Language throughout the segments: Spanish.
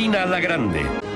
Catalina la Grande.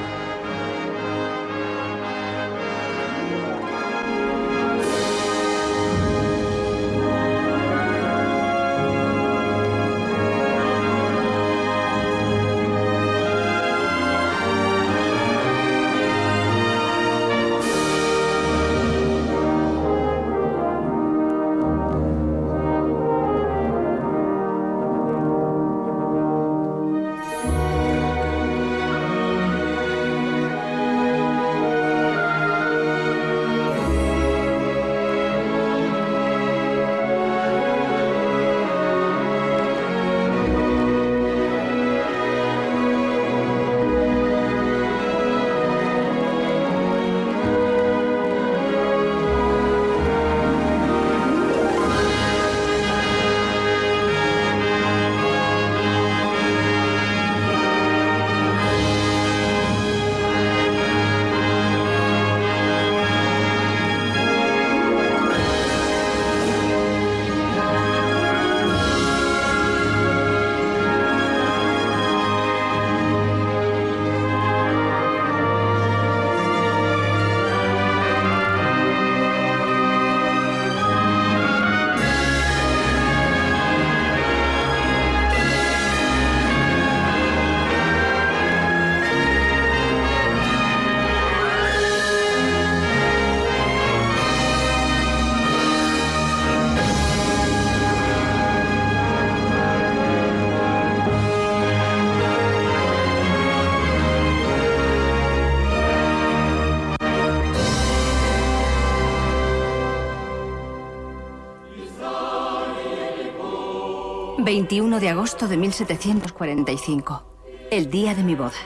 21 de agosto de 1745, el día de mi boda.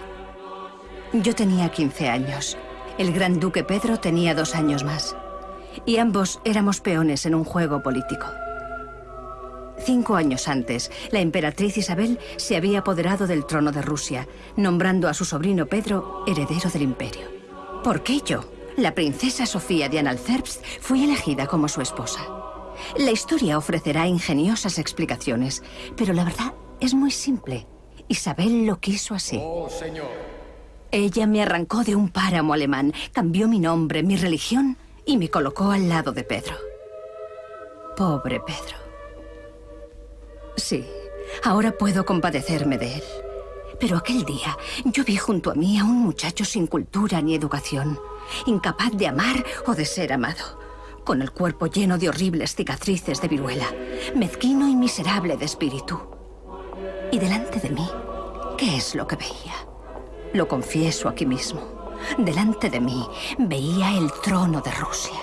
Yo tenía 15 años. El gran duque Pedro tenía dos años más. Y ambos éramos peones en un juego político. Cinco años antes, la emperatriz Isabel se había apoderado del trono de Rusia, nombrando a su sobrino Pedro heredero del imperio. ¿Por qué yo, la princesa Sofía de Analcerbst, fui elegida como su esposa? La historia ofrecerá ingeniosas explicaciones, pero la verdad es muy simple. Isabel lo quiso así. Oh, señor. Ella me arrancó de un páramo alemán, cambió mi nombre, mi religión y me colocó al lado de Pedro. Pobre Pedro. Sí, ahora puedo compadecerme de él. Pero aquel día yo vi junto a mí a un muchacho sin cultura ni educación, incapaz de amar o de ser amado con el cuerpo lleno de horribles cicatrices de viruela, mezquino y miserable de espíritu. Y delante de mí, ¿qué es lo que veía? Lo confieso aquí mismo. Delante de mí veía el trono de Rusia.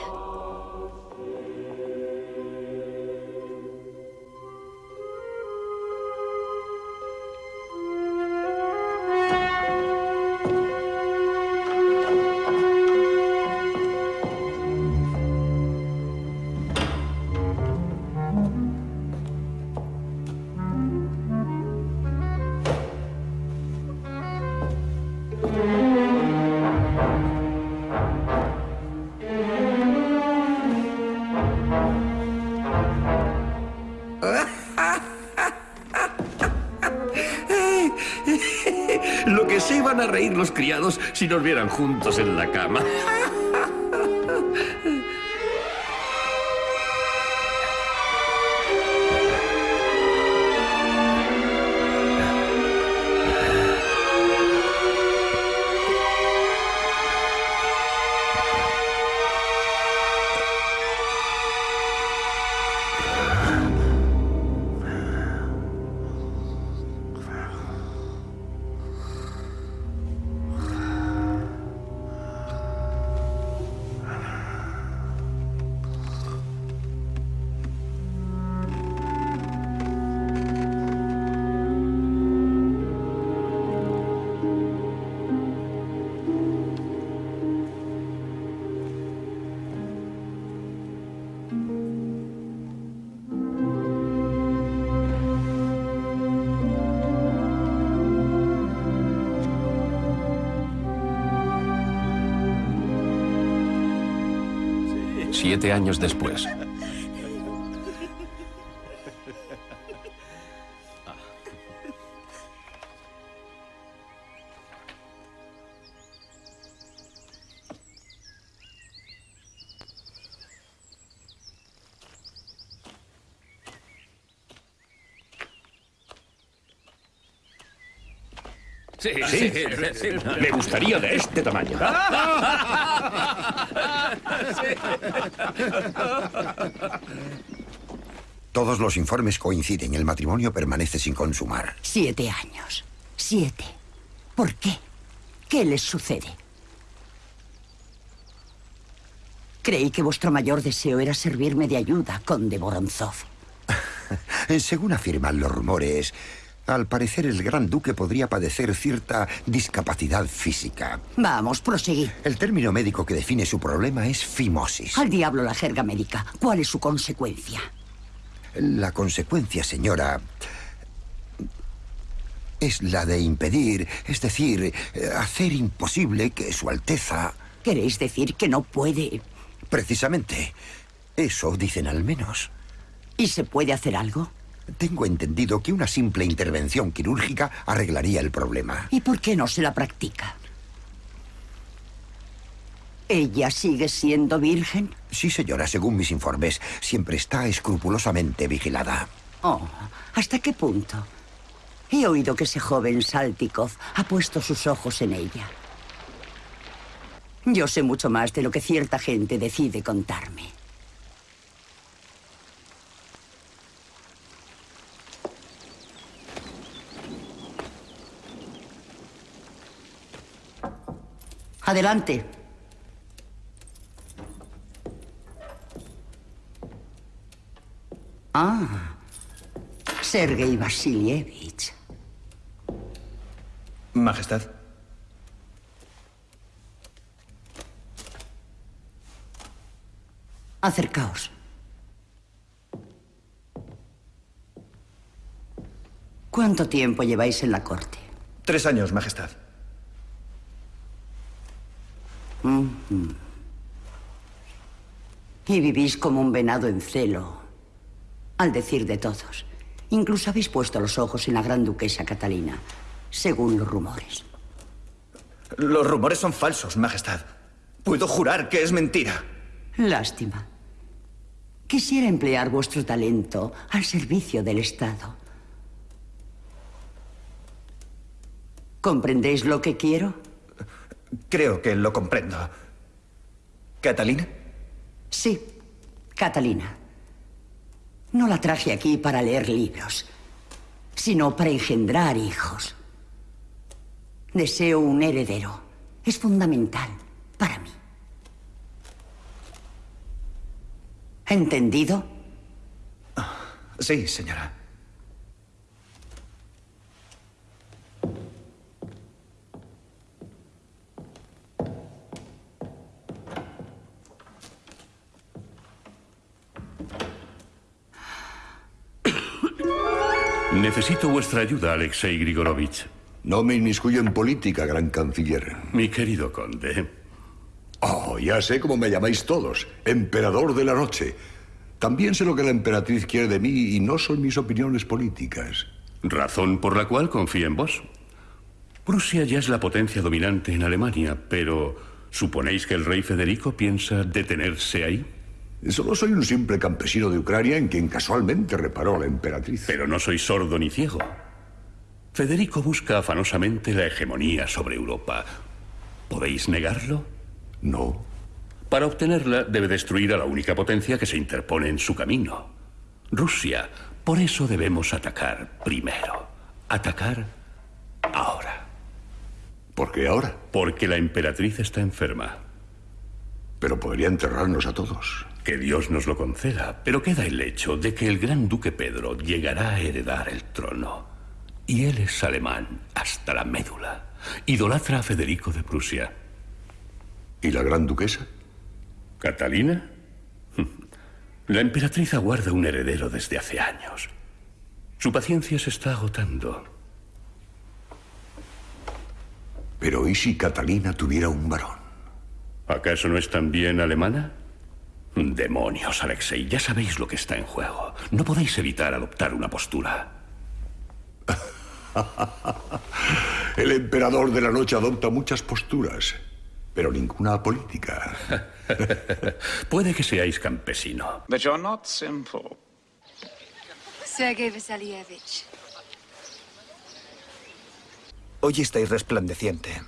Si nos vieran juntos en la cama. Años después. Sí, sí, sí, Me gustaría de este tamaño. Todos los informes coinciden. El matrimonio permanece sin consumar. Siete años. Siete. ¿Por qué? ¿Qué les sucede? Creí que vuestro mayor deseo era servirme de ayuda, conde Voronzov. Según afirman los rumores, al parecer el gran duque podría padecer cierta discapacidad física. Vamos, proseguid. El término médico que define su problema es fimosis. Al diablo la jerga médica. ¿Cuál es su consecuencia? La consecuencia, señora, es la de impedir, es decir, hacer imposible que Su Alteza... ¿Queréis decir que no puede...? Precisamente. Eso dicen al menos. ¿Y se puede hacer algo? Tengo entendido que una simple intervención quirúrgica arreglaría el problema. ¿Y por qué no se la practica? ¿Ella sigue siendo virgen? Sí, señora, según mis informes, siempre está escrupulosamente vigilada. Oh, ¿hasta qué punto? He oído que ese joven Saltikov ha puesto sus ojos en ella. Yo sé mucho más de lo que cierta gente decide contarme. Adelante. Ah, Sergei Vasilievich. Majestad. Acercaos. ¿Cuánto tiempo lleváis en la corte? Tres años, Majestad. Y vivís como un venado en celo, al decir de todos. Incluso habéis puesto los ojos en la gran duquesa Catalina, según los rumores. Los rumores son falsos, Majestad. Puedo jurar que es mentira. Lástima. Quisiera emplear vuestro talento al servicio del Estado. ¿Comprendéis lo que quiero? Creo que lo comprendo. ¿Catalina? Sí, Catalina. No la traje aquí para leer libros, sino para engendrar hijos. Deseo un heredero. Es fundamental para mí. ¿Entendido? Sí, señora. Necesito vuestra ayuda, Alexei Grigorovich. No me inmiscuyo en política, gran canciller. Mi querido conde. Oh, ya sé cómo me llamáis todos. Emperador de la noche. También sé lo que la emperatriz quiere de mí y no son mis opiniones políticas. Razón por la cual confío en vos. Prusia ya es la potencia dominante en Alemania, pero ¿suponéis que el rey Federico piensa detenerse ahí? Solo soy un simple campesino de Ucrania en quien casualmente reparó a la emperatriz. Pero no soy sordo ni ciego. Federico busca afanosamente la hegemonía sobre Europa. ¿Podéis negarlo? No. Para obtenerla debe destruir a la única potencia que se interpone en su camino. Rusia. Por eso debemos atacar primero. Atacar ahora. ¿Por qué ahora? Porque la emperatriz está enferma. Pero podría enterrarnos a todos. Que Dios nos lo conceda, pero queda el hecho de que el gran duque Pedro llegará a heredar el trono. Y él es alemán hasta la médula. Idolatra a Federico de Prusia. ¿Y la gran duquesa? ¿Catalina? La emperatriz aguarda un heredero desde hace años. Su paciencia se está agotando. Pero ¿y si Catalina tuviera un varón? ¿Acaso no es también alemana? Demonios, Alexei, ya sabéis lo que está en juego. No podéis evitar adoptar una postura. El emperador de la noche adopta muchas posturas, pero ninguna política. Puede que seáis campesino. But you're not simple. Sergei Vasilievich. Hoy estáis resplandeciente.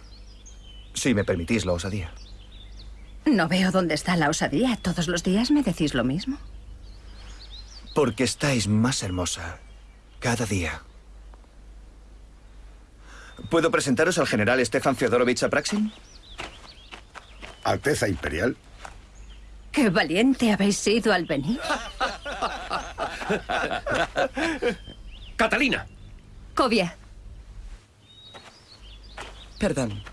Si me permitís la osadía. No veo dónde está la osadía. Todos los días me decís lo mismo. Porque estáis más hermosa cada día. ¿Puedo presentaros al general Stefan Feodorovich Apraxin? Alteza Imperial. Qué valiente habéis sido al venir. Catalina. Kovia, Perdón.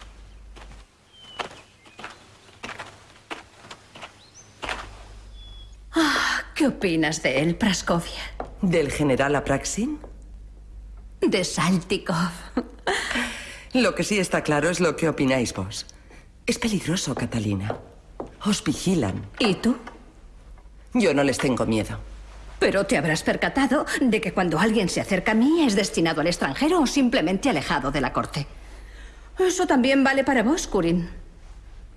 ¿Qué opinas de él, Praskovia? ¿Del general Apraxin? De Saltikov. Lo que sí está claro es lo que opináis vos. Es peligroso, Catalina. Os vigilan. ¿Y tú? Yo no les tengo miedo. Pero te habrás percatado de que cuando alguien se acerca a mí es destinado al extranjero o simplemente alejado de la corte. Eso también vale para vos, Kurin.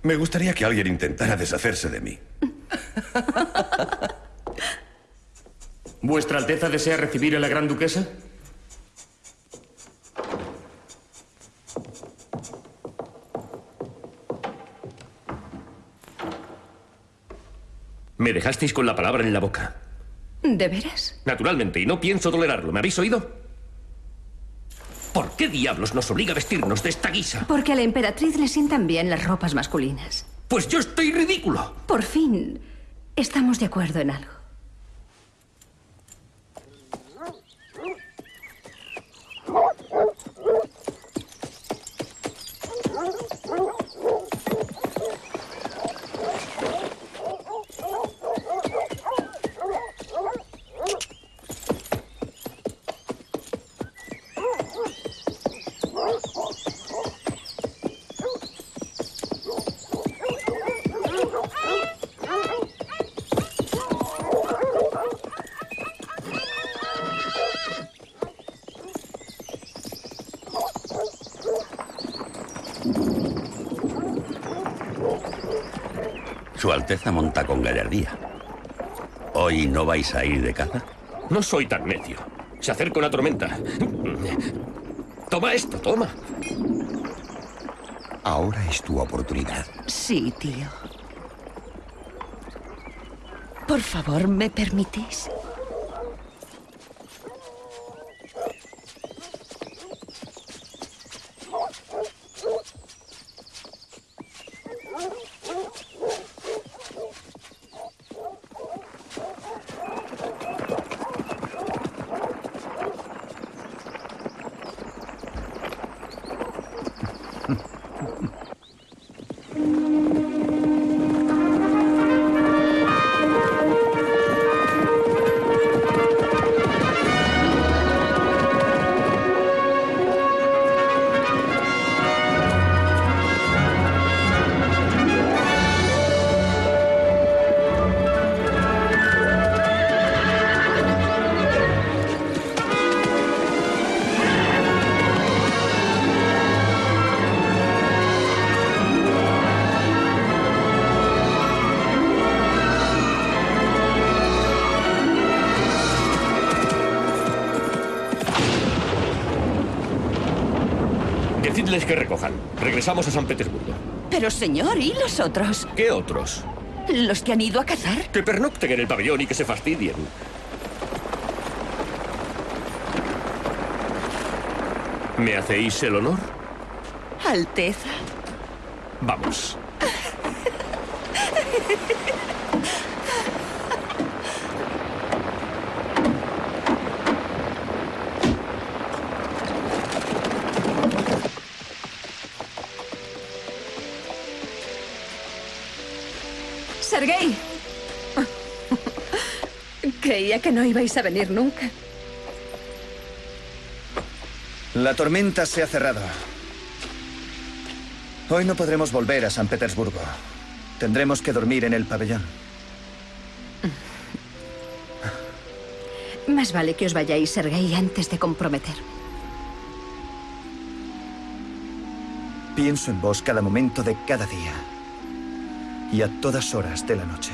Me gustaría que alguien intentara deshacerse de mí. ¿Vuestra Alteza desea recibir a la Gran Duquesa? Me dejasteis con la palabra en la boca. ¿De veras? Naturalmente, y no pienso tolerarlo. ¿Me habéis oído? ¿Por qué diablos nos obliga a vestirnos de esta guisa? Porque a la emperatriz le sientan bien las ropas masculinas. Pues yo estoy ridículo. Por fin, estamos de acuerdo en algo. Alteza monta con gallardía. ¿Hoy no vais a ir de caza? No soy tan necio. Se acerca una tormenta. Toma esto, toma. Ahora es tu oportunidad. Sí, tío. Por favor, ¿me permitís? Recojan. Regresamos a San Petersburgo. Pero señor, ¿y los otros? ¿Qué otros? ¿Los que han ido a cazar? Que pernocten en el pabellón y que se fastidien. ¿Me hacéis el honor? Alteza. Vamos. que no ibais a venir nunca. La tormenta se ha cerrado. Hoy no podremos volver a San Petersburgo. Tendremos que dormir en el pabellón. Más vale que os vayáis, Sergei, antes de comprometer. Pienso en vos cada momento de cada día. Y a todas horas de la noche.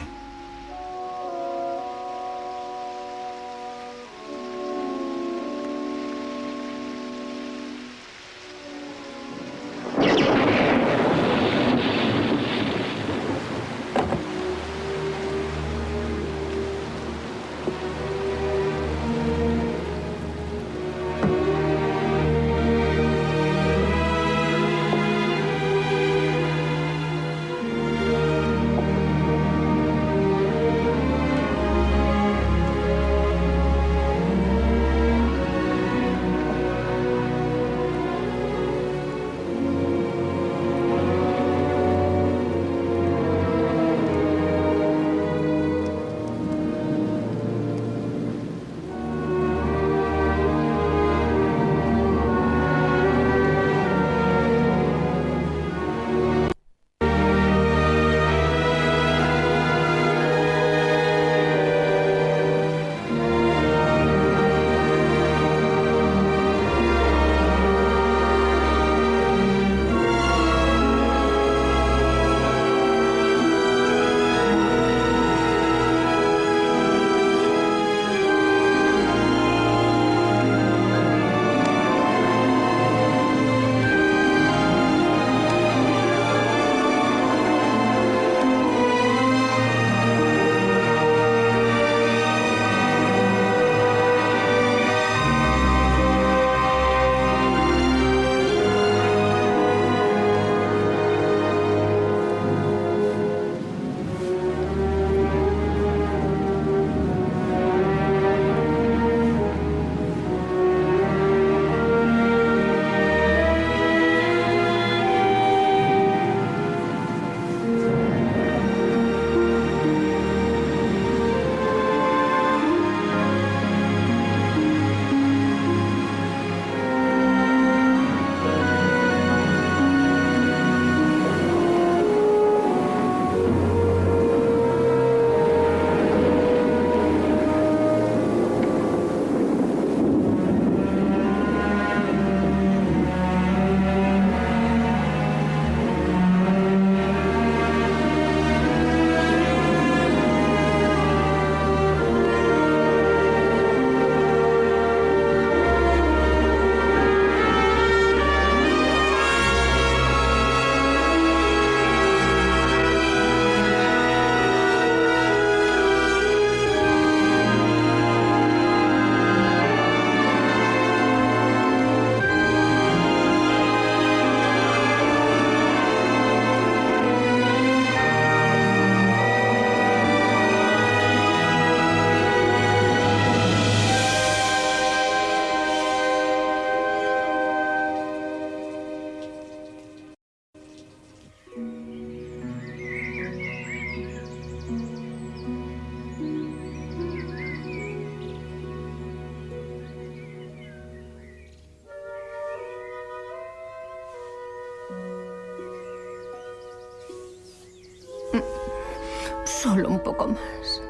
Poco más.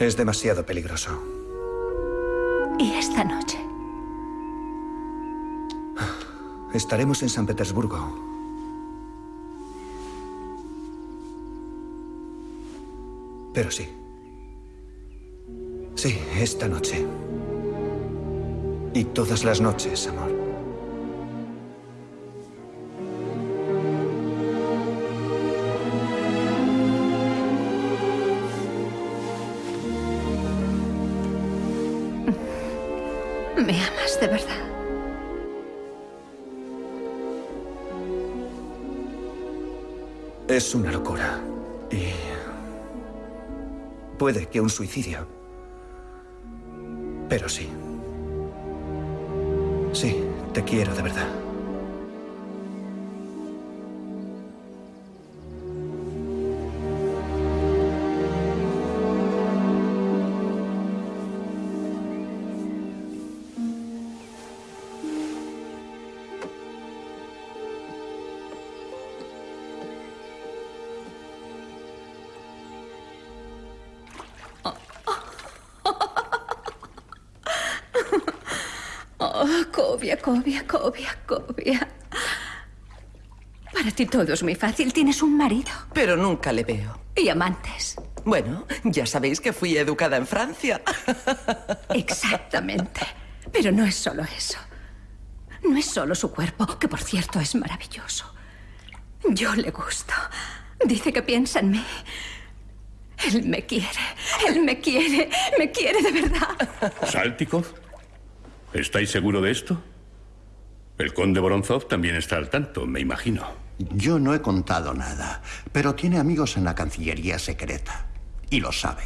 Es demasiado peligroso. ¿Y esta noche? Estaremos en San Petersburgo. Pero sí. Sí, esta noche. Y todas las noches, amor. Es una locura. Y... Puede que un suicidio. Pero sí. Sí, te quiero de verdad. Oh, Cobia, Cobia, Cobia, Cobia. Para ti todo es muy fácil. Tienes un marido. Pero nunca le veo. Y amantes. Bueno, ya sabéis que fui educada en Francia. Exactamente. Pero no es solo eso. No es solo su cuerpo, que por cierto es maravilloso. Yo le gusto. Dice que piensa en mí. Él me quiere. Él me quiere. Me quiere de verdad. ¿Saltikov? ¿Estáis seguro de esto? El conde Voronzov también está al tanto, me imagino. Yo no he contado nada, pero tiene amigos en la Cancillería secreta. Y lo sabe.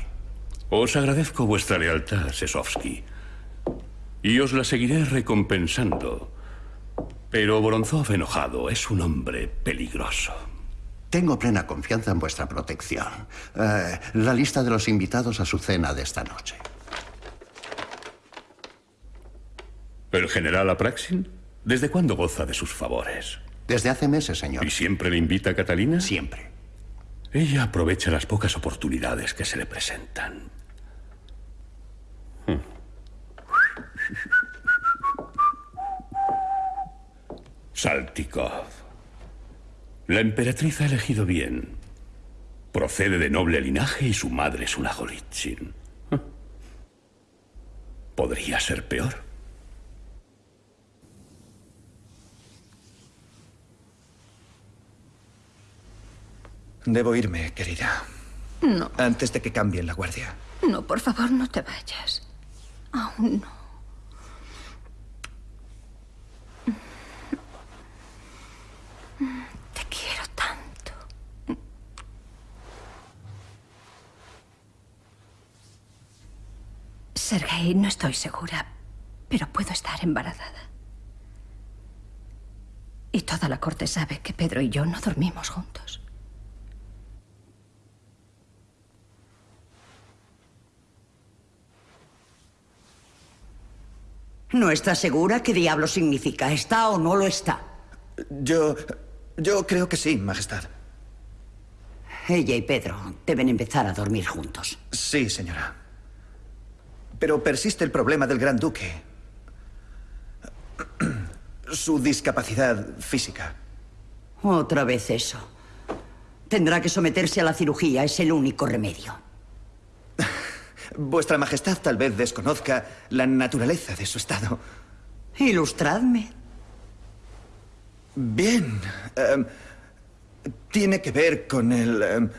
Os agradezco vuestra lealtad, Sesovsky. Y os la seguiré recompensando. Pero Voronzov enojado es un hombre peligroso. Tengo plena confianza en vuestra protección. Eh, la lista de los invitados a su cena de esta noche. ¿El general Apraxin? ¿Desde cuándo goza de sus favores? Desde hace meses, señor. ¿Y siempre le invita a Catalina? Siempre. Ella aprovecha las pocas oportunidades que se le presentan. Hmm. Saltikov. La emperatriz ha elegido bien. Procede de noble linaje y su madre es una Golitsyn. Podría ser peor. Debo irme, querida. No, Antes de que cambien la guardia. no, por favor, no te vayas. Aún no. Te quiero tanto. Sergei, no estoy segura, pero puedo estar embarazada. Y toda la corte sabe que Pedro y yo no dormimos juntos. ¿No está segura qué diablo significa? ¿Está o no lo está? Yo... Yo creo que sí, Majestad. Ella y Pedro deben empezar a dormir juntos. Sí, señora. Pero persiste el problema del Gran Duque. Su discapacidad física. Otra vez eso. Tendrá que someterse a la cirugía, es el único remedio. Vuestra Majestad tal vez desconozca la naturaleza de su estado. Ilustradme. Bien. em, tiene que ver con el em,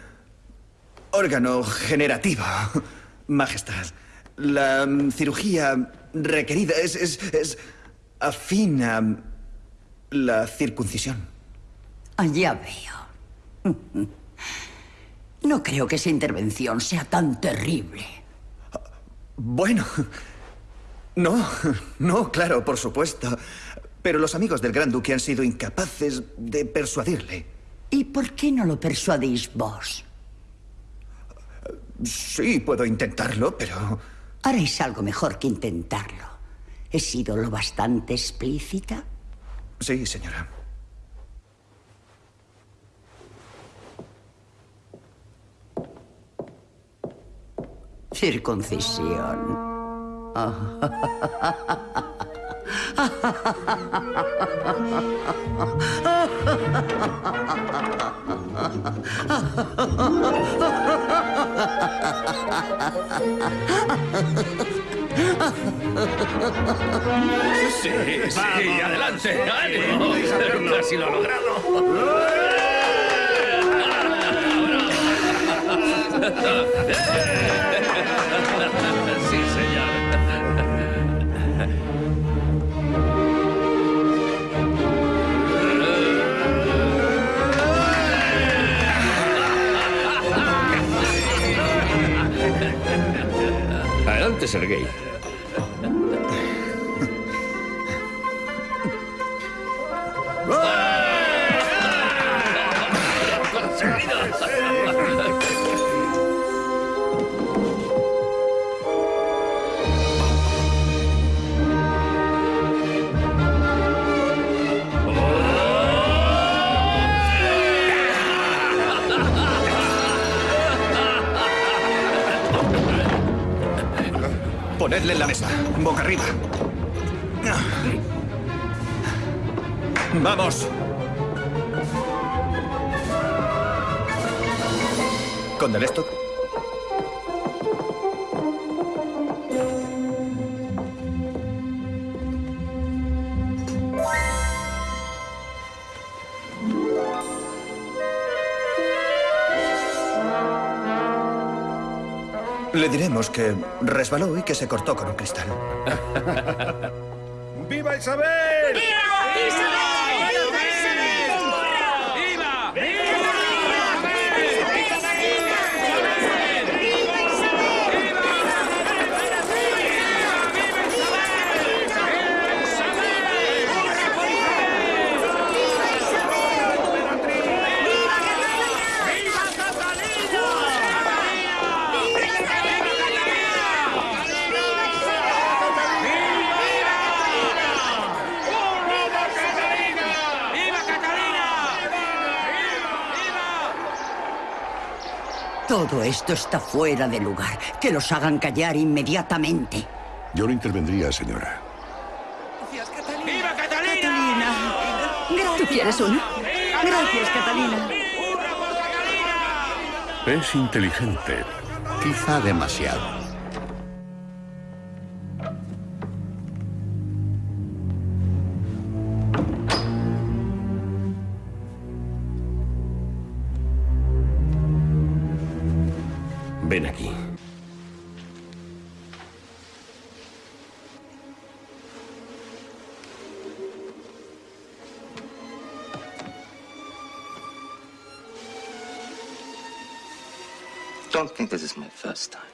órgano generativo, Majestad. La em, cirugía requerida es, es, es afín a la circuncisión. Ah, Ya veo. No creo que esa intervención sea tan terrible. Bueno, no, no, claro, por supuesto. Pero los amigos del Gran Duque han sido incapaces de persuadirle. ¿Y por qué no lo persuadís vos? Sí, puedo intentarlo, pero... Haréis algo mejor que intentarlo. ¿He sido lo bastante explícita? Sí, señora. Circuncisión. Sí, sí, adelante, ánimo. Casi lo ha logrado. Sí, Sergei. Ponedle en la mesa, boca arriba. ¡Vamos! ¿Con del Le diremos que resbaló y que se cortó con un cristal. ¡Viva Isabel! Todo esto está fuera de lugar. Que los hagan callar inmediatamente. Yo no intervendría, señora. ¡Viva Catalina! ¿Tú quieres una? Gracias, Catalina. Es inteligente. Quizá demasiado. Don't think this is my first time.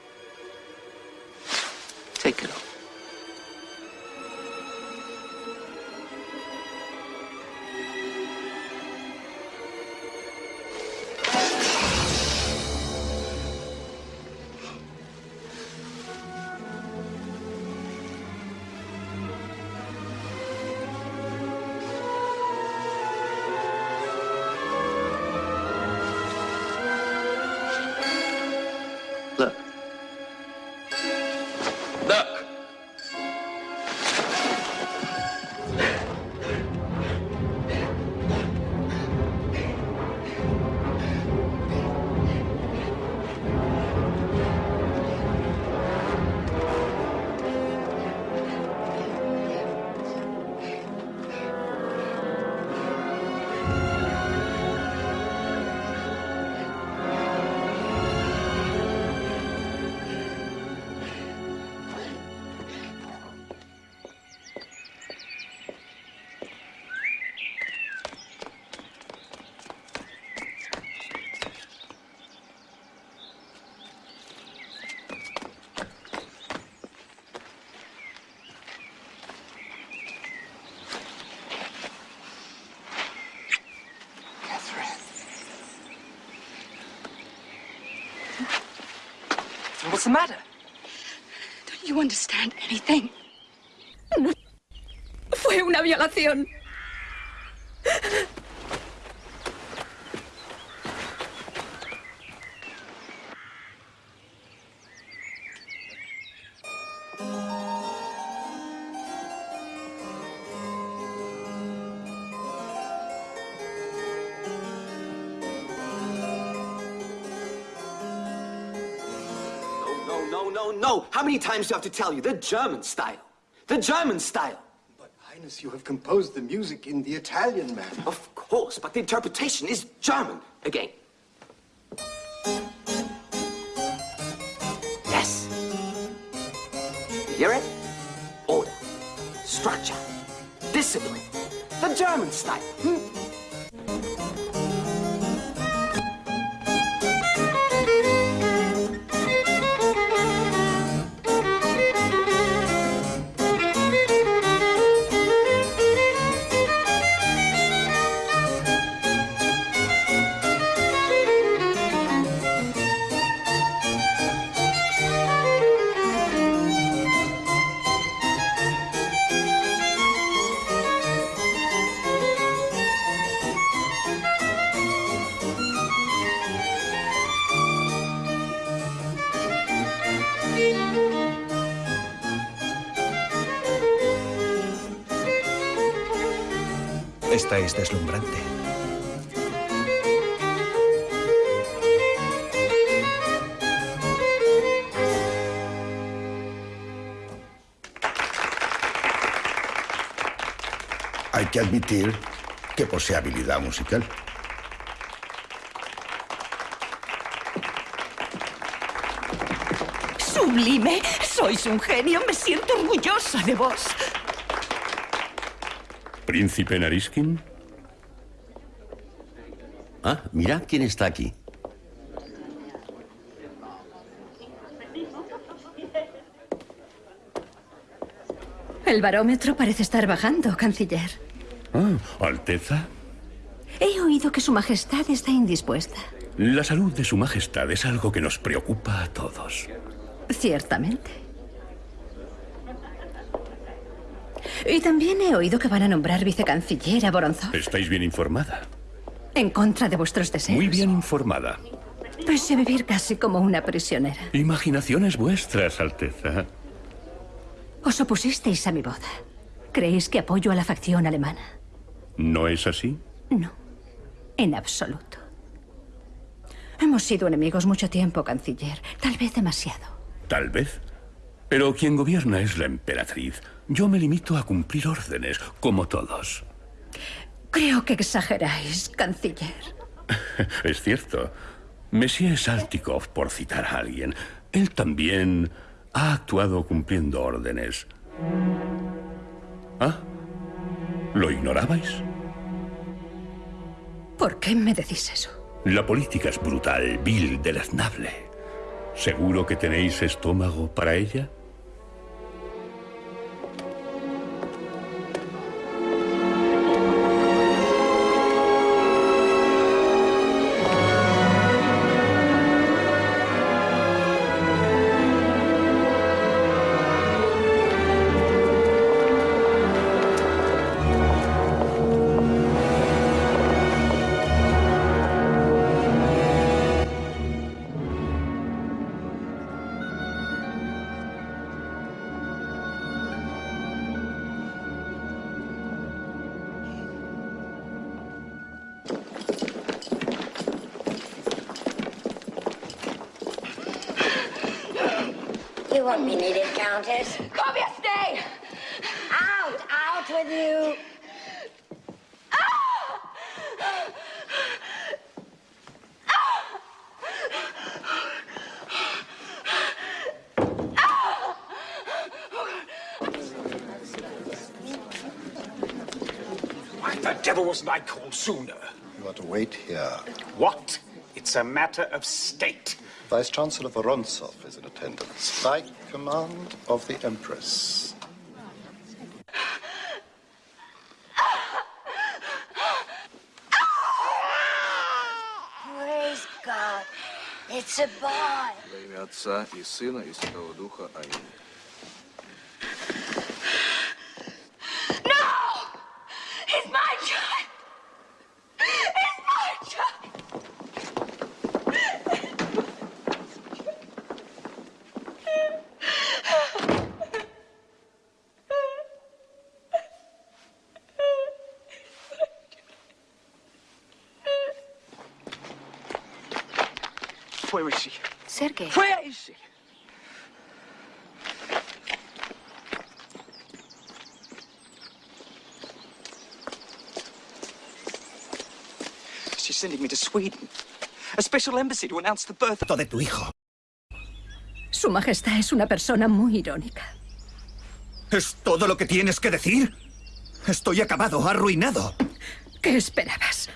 What's the matter? Don't you understand anything? Fue una violación. Many times do I have to tell you? The German style. The German style. But, Highness, you have composed the music in the Italian manner. Of course, but the interpretation is German. Again. Habilidad musical. ¡Sublime! Sois un genio. Me siento orgullosa de vos. ¿Príncipe Nariskin? Ah, mira quién está aquí. El barómetro parece estar bajando, canciller. Ah, Alteza. He oído que Su Majestad está indispuesta. La salud de Su Majestad es algo que nos preocupa a todos. Ciertamente. Y también he oído que van a nombrar vicecanciller a Voronzov ¿Estáis bien informada? en contra de vuestros deseos. Muy bien informada. Pese a vivir casi como una prisionera. Imaginaciones vuestras, Alteza. Os opusisteis a mi boda. ¿Creéis que apoyo a la facción alemana? ¿No es así? No, en absoluto. Hemos sido enemigos mucho tiempo, canciller. Tal vez demasiado. Tal vez. Pero quien gobierna es la emperatriz. Yo me limito a cumplir órdenes, como todos. Creo que exageráis, canciller. Es cierto. Monsieur Saltikov, por citar a alguien, él también ha actuado cumpliendo órdenes. ¿Ah? ¿Lo ignorabais? ¿Por qué me decís eso? La política es brutal, vil, deleznable. ¿Seguro que tenéis estómago para ella? the devil wasn't I called sooner? You are to wait here. What? It's a matter of state. Vice Chancellor Vorontsov is in attendance. By command of the Empress. Praise God. It's a boy. Во имя Отца и Сына и Святого Духа. Аминь. ¡Fue a ese! She's sending me to Sweden. A special embassy to announce the birth de tu hijo. Su majestad es una persona muy irónica. ¿Es todo lo que tienes que decir? Estoy acabado, arruinado. ¿Qué esperabas?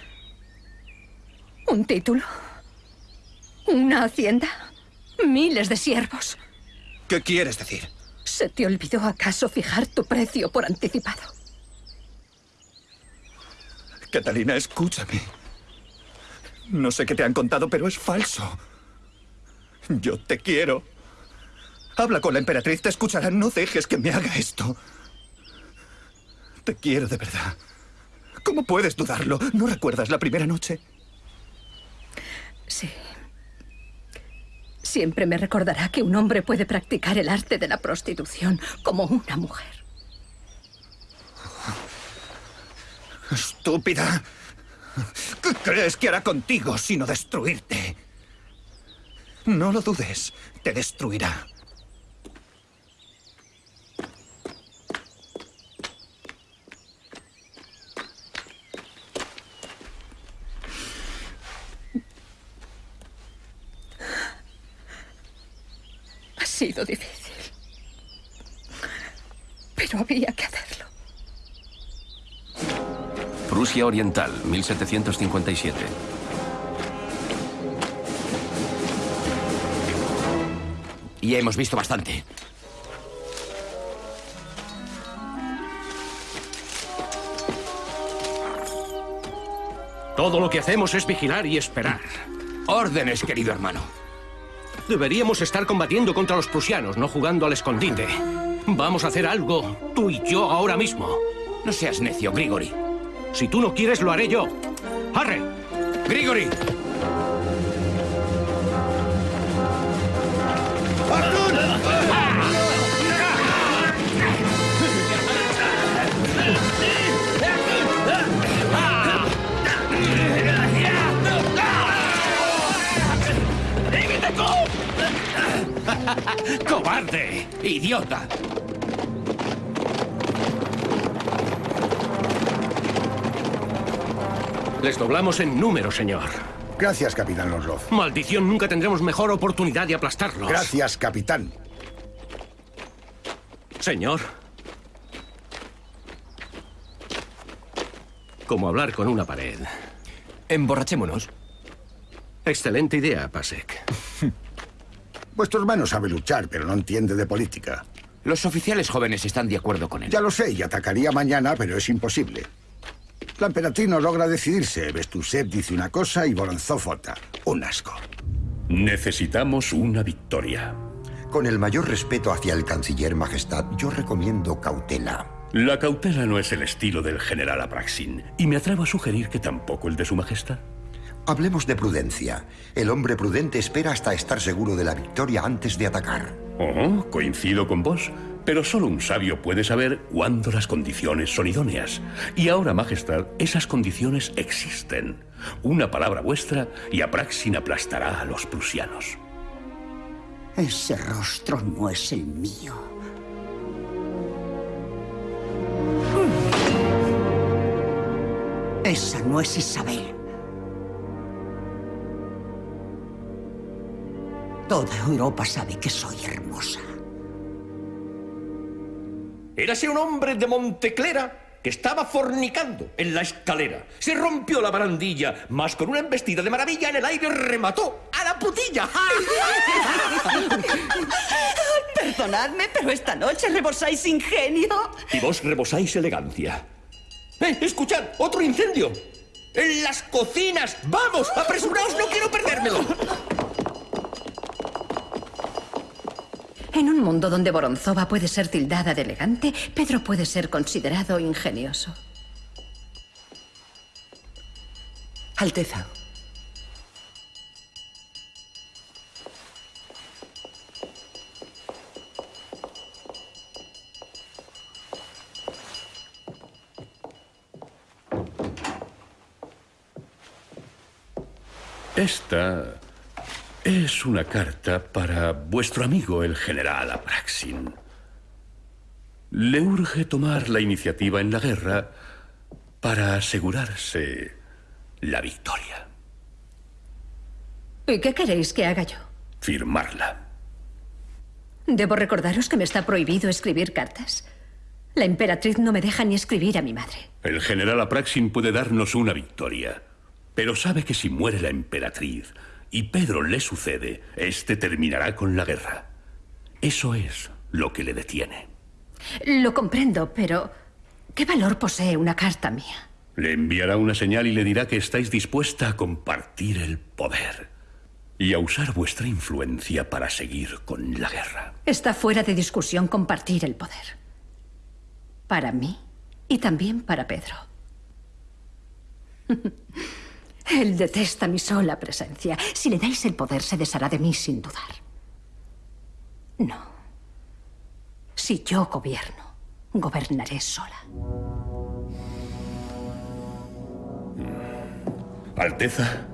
¿Un título? ¿Una hacienda? ¿Miles de siervos? ¿Qué quieres decir? ¿Se te olvidó acaso fijar tu precio por anticipado? Catalina, escúchame. No sé qué te han contado, pero es falso. Yo te quiero. Habla con la emperatriz, te escuchará. No dejes que me haga esto. Te quiero de verdad. ¿Cómo puedes dudarlo? ¿No recuerdas la primera noche? Sí. Siempre me recordará que un hombre puede practicar el arte de la prostitución como una mujer. Estúpida. ¿Qué crees que hará contigo sino destruirte? No lo dudes, te destruirá. Sido difícil. Pero había que hacerlo. Prusia Oriental, 1757. Ya hemos visto bastante. Todo lo que hacemos es vigilar y esperar. Órdenes, querido hermano. Deberíamos estar combatiendo contra los prusianos, no jugando al escondite. Vamos a hacer algo, tú y yo, ahora mismo. No seas necio, Grigori. Si tú no quieres, lo haré yo. ¡Arre! ¡Grigori! ¡Cobarde! ¡Idiota! Les doblamos en número, señor. Gracias, capitán Losloff. Maldición, nunca tendremos mejor oportunidad de aplastarlos. Gracias, capitán. Señor. Como hablar con una pared. Emborrachémonos. Excelente idea, Pasek. Vuestro hermano sabe luchar, pero no entiende de política. Los oficiales jóvenes están de acuerdo con él. Ya lo sé, y atacaría mañana, pero es imposible. La emperatriz no logra decidirse. Bestusev dice una cosa y Voronzov otra. Un asco. Necesitamos una victoria. Con el mayor respeto hacia el canciller Majestad, yo recomiendo cautela. La cautela no es el estilo del general Apraxin, y me atrevo a sugerir que tampoco el de su Majestad. Hablemos de prudencia. El hombre prudente espera hasta estar seguro de la victoria antes de atacar. Oh, coincido con vos, pero solo un sabio puede saber cuándo las condiciones son idóneas. Y ahora, Majestad, esas condiciones existen. Una palabra vuestra y Apraxin aplastará a los prusianos. Ese rostro no es el mío. Esa no es Isabel. Toda Europa sabe que soy hermosa. Érase un hombre de Monteclera que estaba fornicando en la escalera. Se rompió la barandilla, más con una embestida de maravilla en el aire remató a la putilla. Perdonadme, pero esta noche rebosáis ingenio. Y vos rebosáis elegancia. ¡Eh, escuchad! ¡Otro incendio! ¡En las cocinas! ¡Vamos! ¡Apresuraos! ¡No quiero perdérmelo! En un mundo donde Voronzova puede ser tildada de elegante, Pedro puede ser considerado ingenioso. Alteza. Esta es una carta para vuestro amigo el general Apraxin. Le urge tomar la iniciativa en la guerra para asegurarse la victoria. ¿Y qué queréis que haga yo? Firmarla. Debo recordaros que me está prohibido escribir cartas. La emperatriz no me deja ni escribir a mi madre. El general Apraxin puede darnos una victoria, pero sabe que si muere la emperatriz y Pedro le sucede, este terminará con la guerra. Eso es lo que le detiene. Lo comprendo, pero ¿qué valor posee una carta mía? Le enviará una señal y le dirá que estáis dispuesta a compartir el poder y a usar vuestra influencia para seguir con la guerra. Está fuera de discusión compartir el poder. Para mí y también para Pedro. Él detesta mi sola presencia. Si le dais el poder, se deshará de mí sin dudar. No. Si yo gobierno, gobernaré sola. Alteza,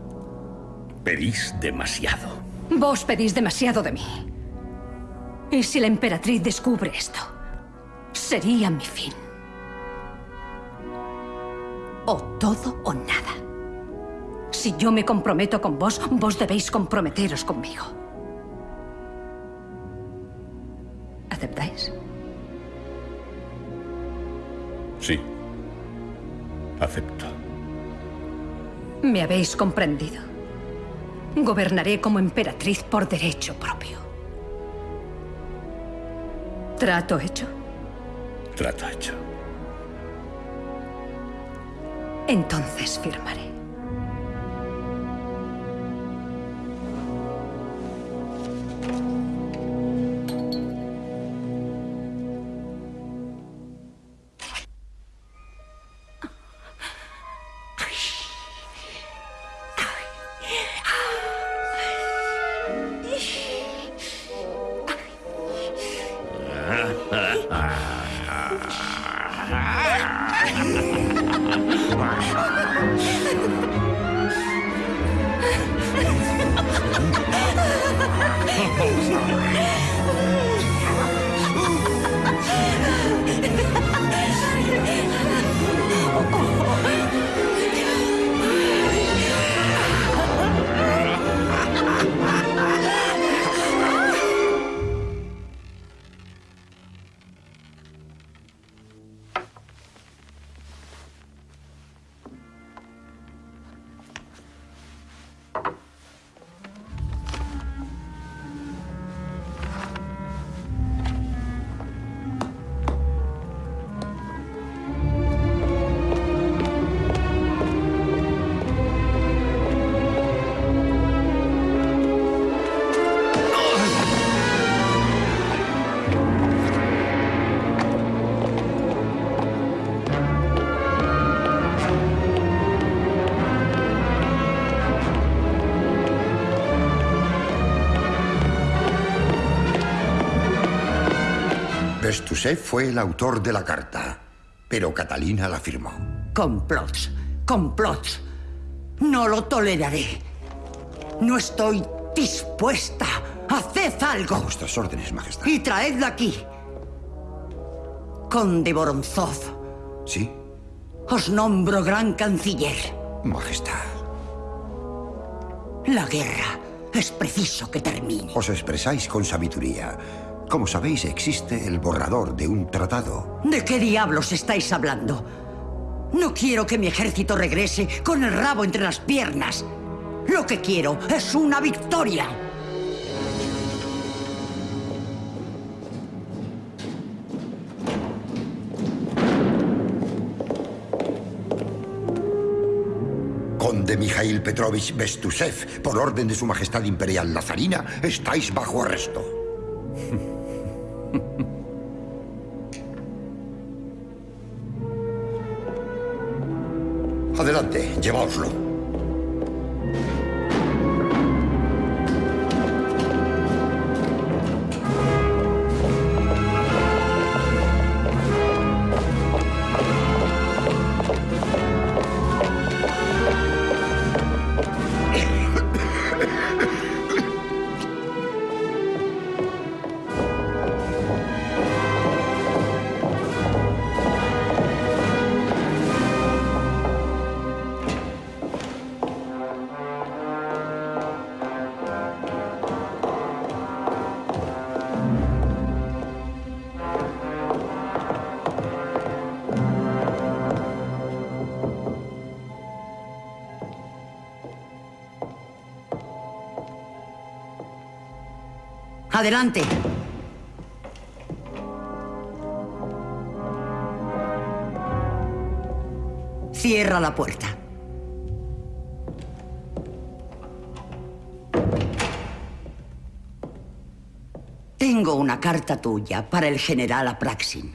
pedís demasiado. Vos pedís demasiado de mí. Y si la emperatriz descubre esto, sería mi fin. O todo o nada. Si yo me comprometo con vos, vos debéis comprometeros conmigo. ¿Aceptáis? Sí. Acepto. Me habéis comprendido. Gobernaré como emperatriz por derecho propio. ¿Trato hecho? Trato hecho. Entonces firmaré. Bestuzhev fue el autor de la carta, pero Catalina la firmó. Complots, complots. No lo toleraré. No estoy dispuesta. Haced algo. A vuestras órdenes, Majestad. Y traedla aquí. Conde Voronzov. ¿Sí? Os nombro gran canciller. Majestad. La guerra es preciso que termine. Os expresáis con sabiduría. Como sabéis, existe el borrador de un tratado. ¿De qué diablos estáis hablando? No quiero que mi ejército regrese con el rabo entre las piernas. Lo que quiero es una victoria. Conde Mikhail Petrovich Bestusev, por orden de su Majestad Imperial Lazarina, estáis bajo arresto. Adelante, lleváoslo. Adelante. Cierra la puerta. Tengo una carta tuya para el general Apraxin.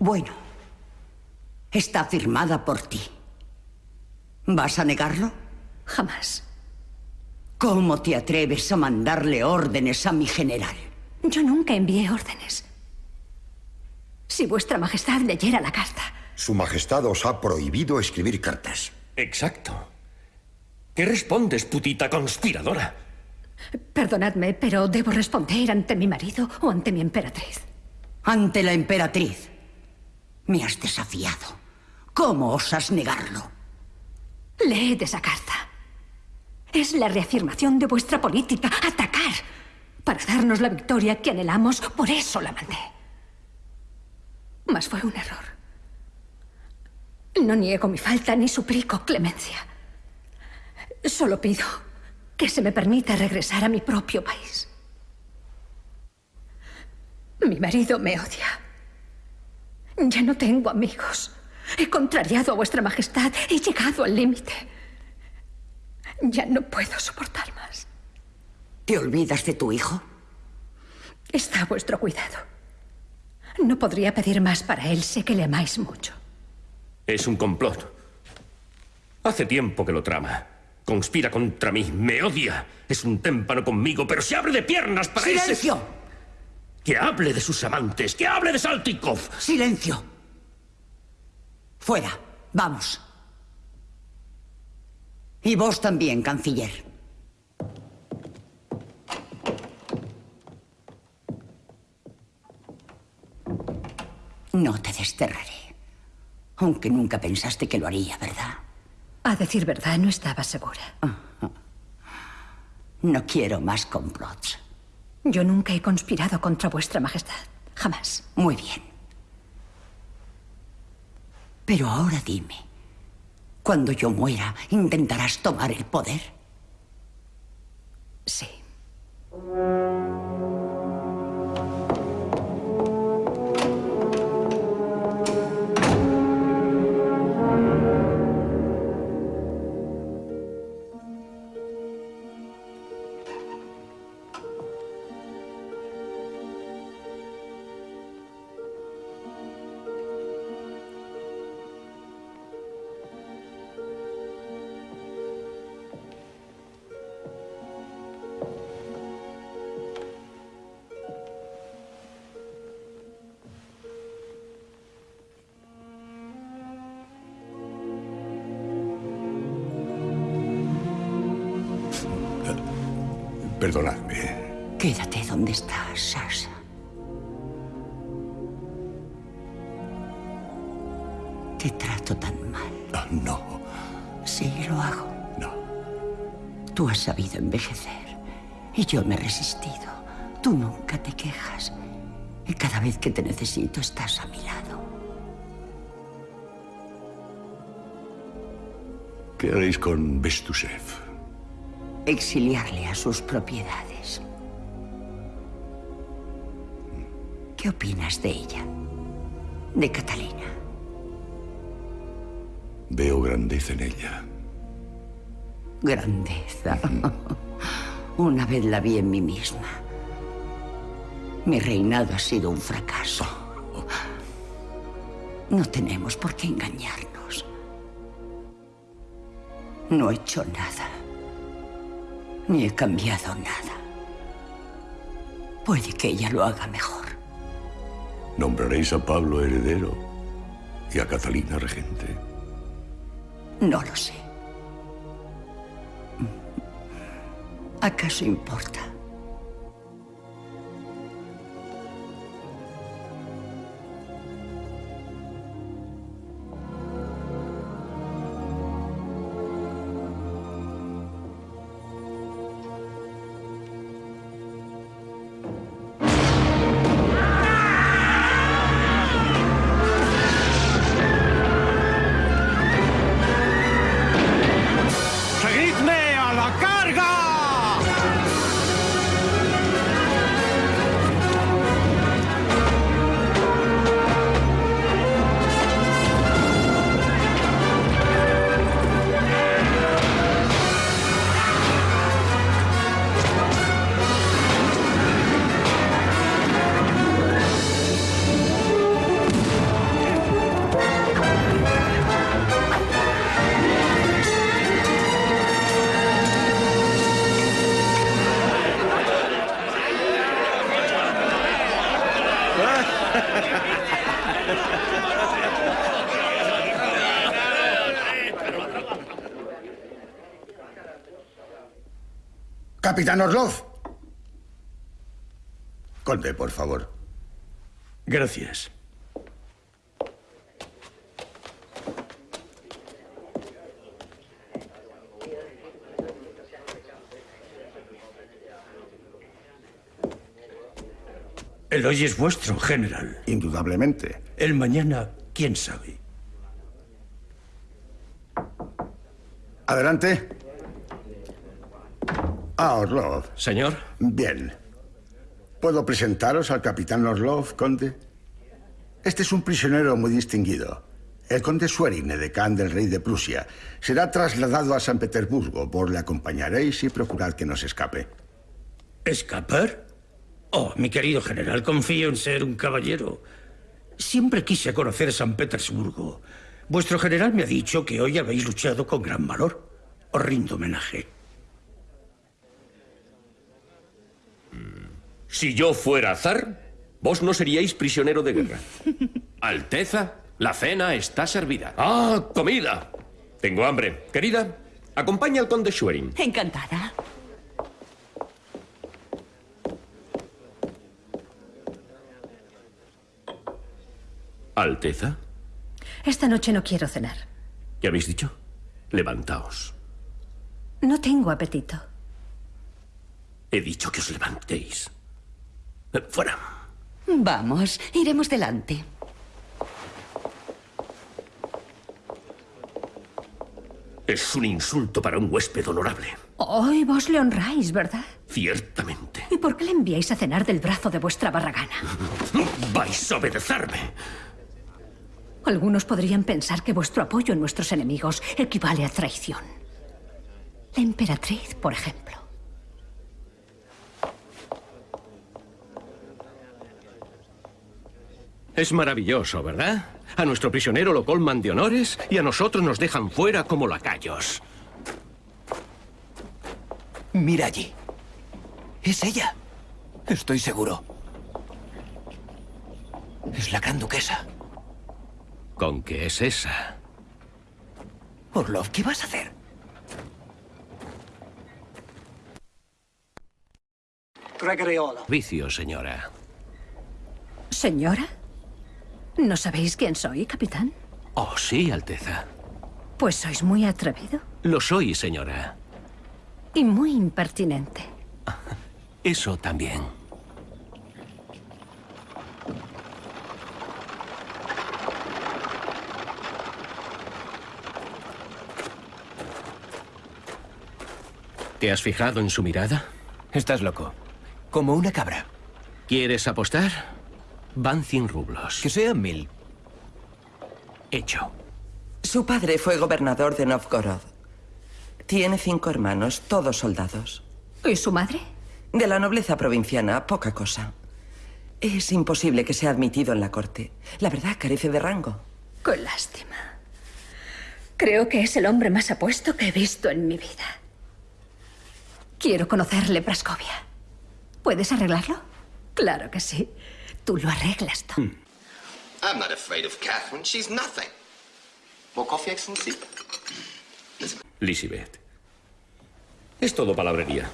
Bueno, está firmada por ti. ¿Vas a negarlo? Jamás. ¿Cómo te atreves a mandarle órdenes a mi general? Yo nunca envié órdenes. Si vuestra majestad leyera la carta. Su majestad os ha prohibido escribir cartas. Exacto. ¿Qué respondes, putita conspiradora? Perdonadme, pero debo responder ante mi marido o ante mi emperatriz. Ante la emperatriz. Me has desafiado. ¿Cómo osas negarlo? Leed esa carta. Es la reafirmación de vuestra política, atacar, para darnos la victoria que anhelamos, por eso la mandé. Mas fue un error. No niego mi falta ni suplico clemencia. Solo pido que se me permita regresar a mi propio país. Mi marido me odia. Ya no tengo amigos. He contrariado a vuestra majestad. He llegado al límite. Ya no puedo soportar más. ¿Te olvidas de tu hijo? Está a vuestro cuidado. No podría pedir más para él. Sé que le amáis mucho. Es un complot. Hace tiempo que lo trama. Conspira contra mí, me odia. Es un témpano conmigo, pero se abre de piernas para ese- ¡Silencio! Que hable de sus amantes, que hable de Saltikov. ¡Silencio! Fuera. Vamos. Y vos también, canciller. No te desterraré. Aunque nunca pensaste que lo haría, ¿verdad? A decir verdad, no estaba segura. No quiero más complots. Yo nunca he conspirado contra vuestra majestad. Jamás. Muy bien. Pero ahora dime, cuando yo muera, ¿intentarás tomar el poder? Sí. Perdonadme. Quédate donde estás, Sasha. Te trato tan mal. Ah, no. Sí, lo hago. No. Tú has sabido envejecer y yo me he resistido. Tú nunca te quejas y cada vez que te necesito estás a mi lado. ¿Qué haréis con Bestushev? Exiliarle a sus propiedades. ¿Qué opinas de ella? De Catalina. Veo grandeza en ella. Grandeza. Una vez la vi en mí misma. Mi reinado ha sido un fracaso. No tenemos por qué engañarnos. No he hecho nada. Ni he cambiado nada. Puede que ella lo haga mejor. Nombraréis a Pablo heredero y a Catalina regente. No lo sé. ¿Acaso importa? Capitán Orlov. Conde, por favor. Gracias. El hoy es vuestro, general. Indudablemente. El mañana, quién sabe. Adelante. Ah, Orlov. Señor. Bien. ¿Puedo presentaros al capitán Orlov, conde? Este es un prisionero muy distinguido. El conde Schwerin, edecán del rey de Prusia, será trasladado a San Petersburgo. Vos le acompañaréis y procurad que no se escape. ¿Escapar? Oh, mi querido general, confío en ser un caballero. Siempre quise conocer San Petersburgo. Vuestro general me ha dicho que hoy habéis luchado con gran valor. Os rindo homenaje. Si yo fuera zar, vos no seríais prisionero de guerra. Alteza, la cena está servida. ¡Ah, comida! Tengo hambre. Querida, acompaña al conde Schwerin. Encantada. Alteza, Esta noche no quiero cenar. ¿qué habéis dicho? Levantaos. No tengo apetito. He dicho que os levantéis. Fuera. Vamos, iremos delante. Es un insulto para un huésped honorable. Hoy vos le honráis, ¿verdad? Ciertamente. ¿Y por qué le enviáis a cenar del brazo de vuestra barragana? Vais a obedecerme. Algunos podrían pensar que vuestro apoyo en nuestros enemigos equivale a traición. La emperatriz, por ejemplo. Es maravilloso, ¿verdad? A nuestro prisionero lo colman de honores y a nosotros nos dejan fuera como lacayos. Mira allí. Es ella. Estoy seguro. Es la gran duquesa. ¿Con qué es esa? Orlov, ¿qué vas a hacer? Vicio, señora. ¿Señora? ¿No sabéis quién soy, capitán? Oh, sí, Alteza. Pues sois muy atrevido Lo soy, señora. y muy impertinente. Eso también. ¿Te has fijado en su mirada? Estás loco. Como una cabra. ¿Quieres apostar? Van 100 rublos. Que sean mil. Hecho. Su padre fue gobernador de Novgorod. Tiene cinco hermanos, todos soldados. ¿Y su madre? De la nobleza provinciana, poca cosa. Es imposible que sea admitido en la corte. La verdad, carece de rango. Qué lástima. Creo que es el hombre más apuesto que he visto en mi vida. Quiero conocerle, Praskovia. ¿Puedes arreglarlo? Claro que sí. Tú lo arreglas todo. I'm not afraid of Catherine. She's nothing. More coffee, Excellency? Lisibeth. Es todo palabrería.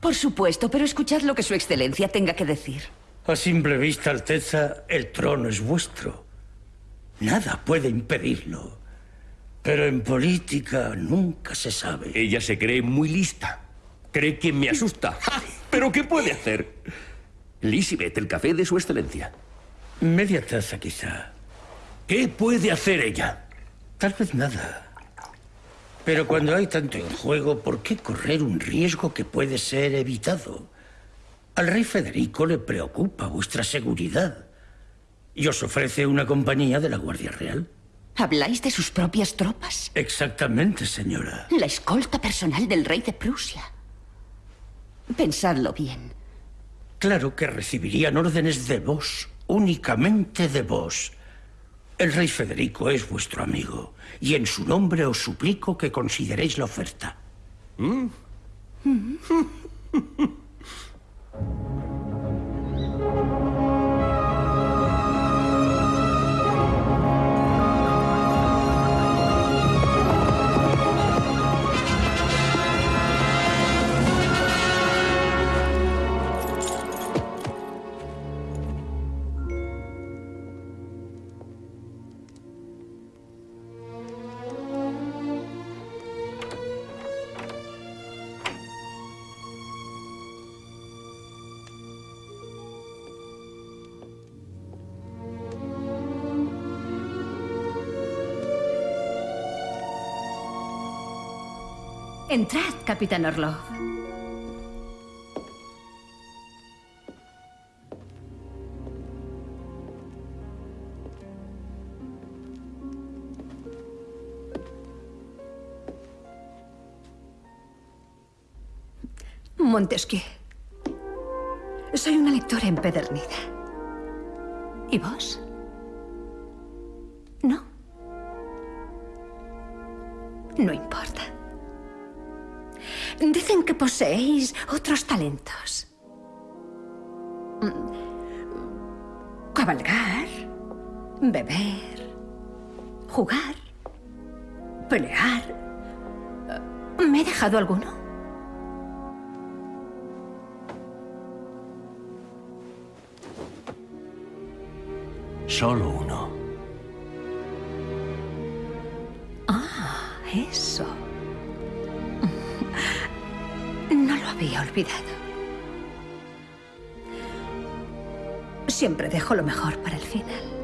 Por supuesto, pero escuchad lo que su excelencia tenga que decir. A simple vista, Alteza, el trono es vuestro. Nada puede impedirlo. Pero en política nunca se sabe. Ella se cree muy lista. Cree que me asusta. ¡Ja! ¿Pero qué puede hacer? Lisibeth, el café de su excelencia. Media taza, quizá. ¿Qué puede hacer ella? Tal vez nada. Pero cuando hay tanto en juego, ¿por qué correr un riesgo que puede ser evitado? Al rey Federico le preocupa vuestra seguridad y os ofrece una compañía de la Guardia Real. ¿Habláis de sus propias tropas? Exactamente, señora. La escolta personal del rey de Prusia. Pensadlo bien. Claro que recibirían órdenes de vos, únicamente de vos. El rey Federico es vuestro amigo, y en su nombre os suplico que consideréis la oferta. Entrad, Capitán Orlov. Montesquieu. Soy una lectora empedernida. ¿Y vos? No. No importa. Dicen que poseéis otros talentos. Cabalgar, beber, jugar, pelear. ¿Me he dejado alguno? Solo uno. Ah, eso. Había olvidado. Siempre dejo lo mejor para el final.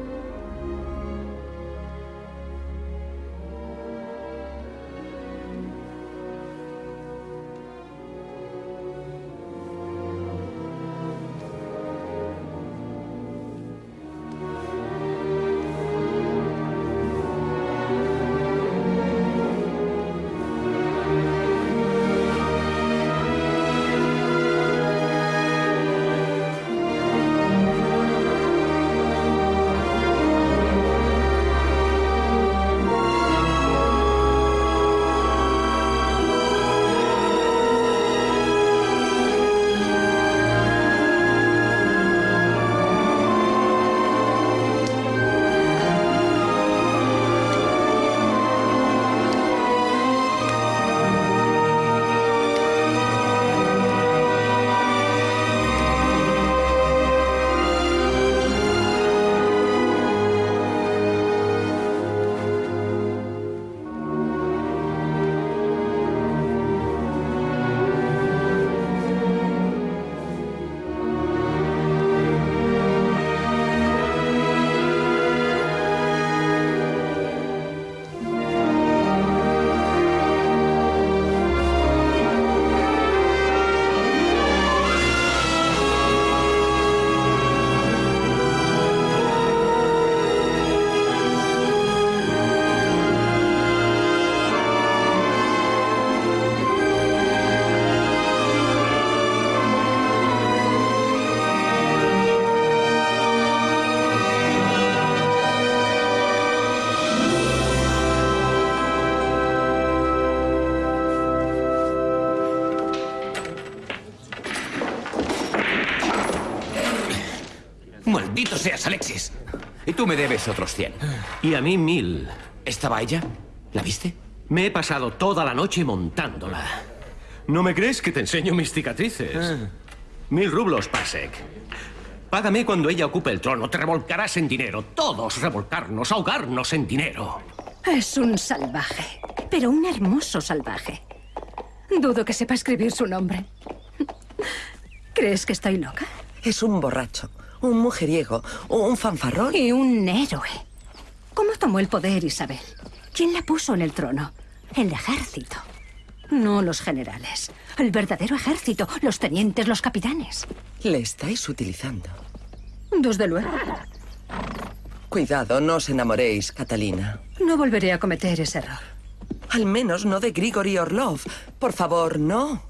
Tú me debes otros 100. Y a mí mil. ¿Estaba ella? ¿La viste? Me he pasado toda la noche montándola. ¿No me crees que te enseño mis cicatrices? Ah. Mil rublos, Pasek. Págame cuando ella ocupe el trono. Te revolcarás en dinero. Todos revolcarnos, ahogarnos en dinero. Es un salvaje, pero un hermoso salvaje. Dudo que sepa escribir su nombre. ¿Crees que estoy loca? Es un borracho, un mujeriego, un fanfarrón. Y un héroe. ¿Cómo tomó el poder Isabel? ¿Quién la puso en el trono? El ejército. No los generales. El verdadero ejército. Los tenientes, los capitanes. Le estáis utilizando. Desde luego. Cuidado, no os enamoréis, Catalina. No volveré a cometer ese error. Al menos no de Grigory Orlov. Por favor, no.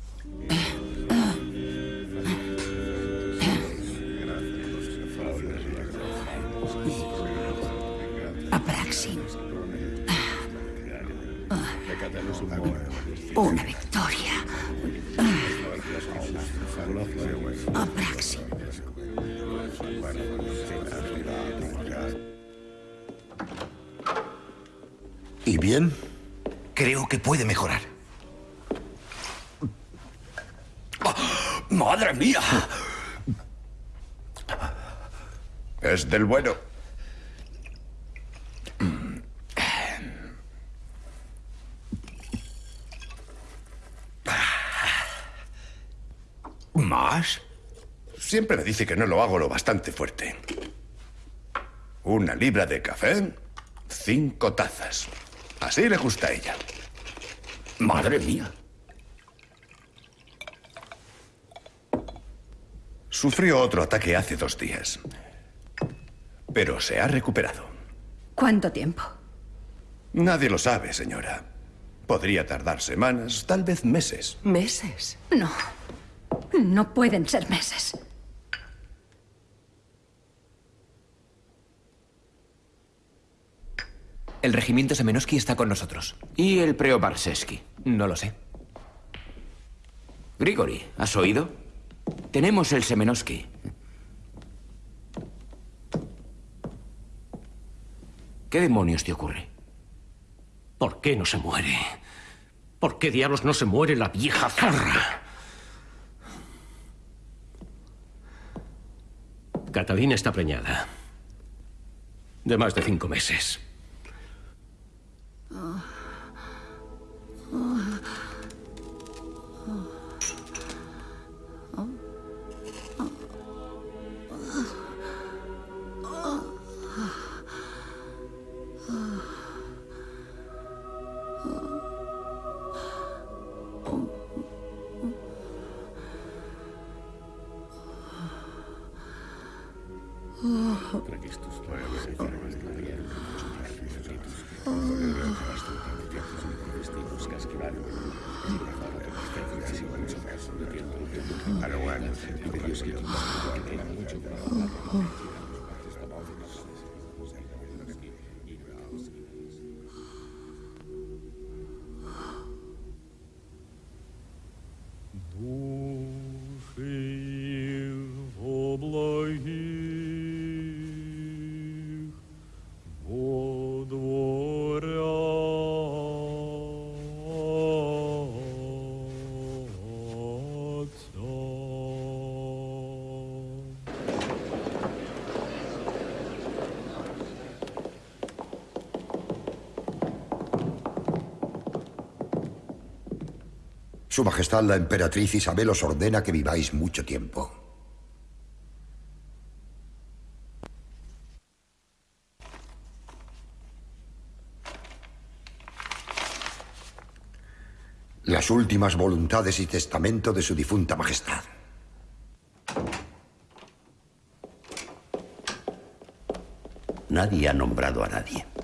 Puede mejorar. ¡Ah! ¡Madre mía! Es del bueno. ¿Más? Siempre me dice que no lo hago lo bastante fuerte. Una libra de café, cinco tazas. Así le gusta a ella. Madre mía. Sufrió otro ataque hace dos días. Pero se ha recuperado. ¿Cuánto tiempo? Nadie lo sabe, señora. Podría tardar semanas, tal vez meses. ¿Meses? No. No pueden ser meses. El regimiento Semenoski está con nosotros. ¿Y el Preobarsevsky? No lo sé. Grigori, ¿has oído? Tenemos el Semenoski. ¿Qué demonios te ocurre? ¿Por qué no se muere? ¿Por qué diablos no se muere la vieja zorra? Catalina está preñada. De más de cinco meses. Oh. Su Majestad la Emperatriz Isabel os ordena que viváis mucho tiempo. Las últimas voluntades y testamento de su difunta Majestad. Nadie ha nombrado a nadie.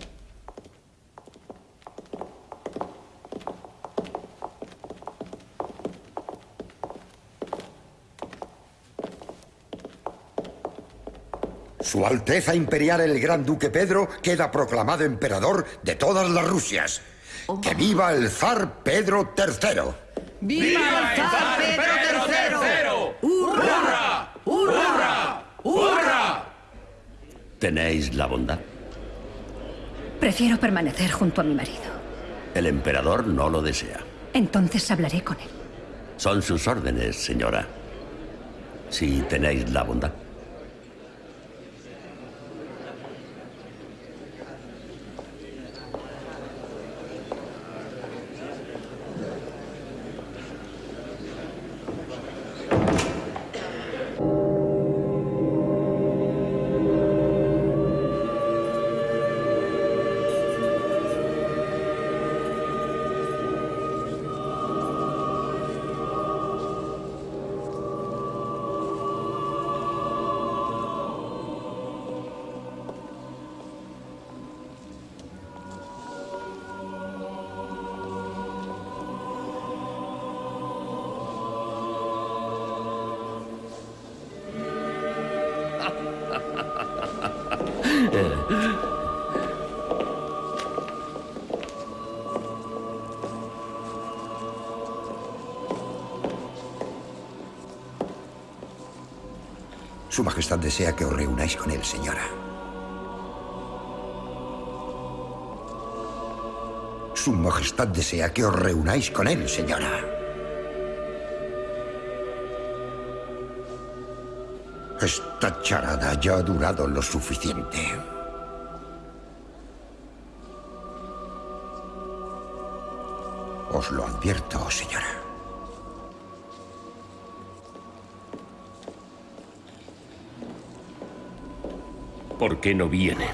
Su Alteza Imperial el Gran Duque Pedro queda proclamado emperador de todas las Rusias. ¡Que viva el zar Pedro III! ¡Viva el zar Pedro III! ¡Hurra! ¡Hurra! ¡Hurra! ¿Tenéis la bondad? Prefiero permanecer junto a mi marido. El emperador no lo desea. Entonces hablaré con él. Son sus órdenes, señora. Si tenéis la bondad. Su Majestad desea que os reunáis con él, señora. Su Majestad desea que os reunáis con él, señora. Esta charada ya ha durado lo suficiente. Os lo advierto, señora. ¿Por qué no viene?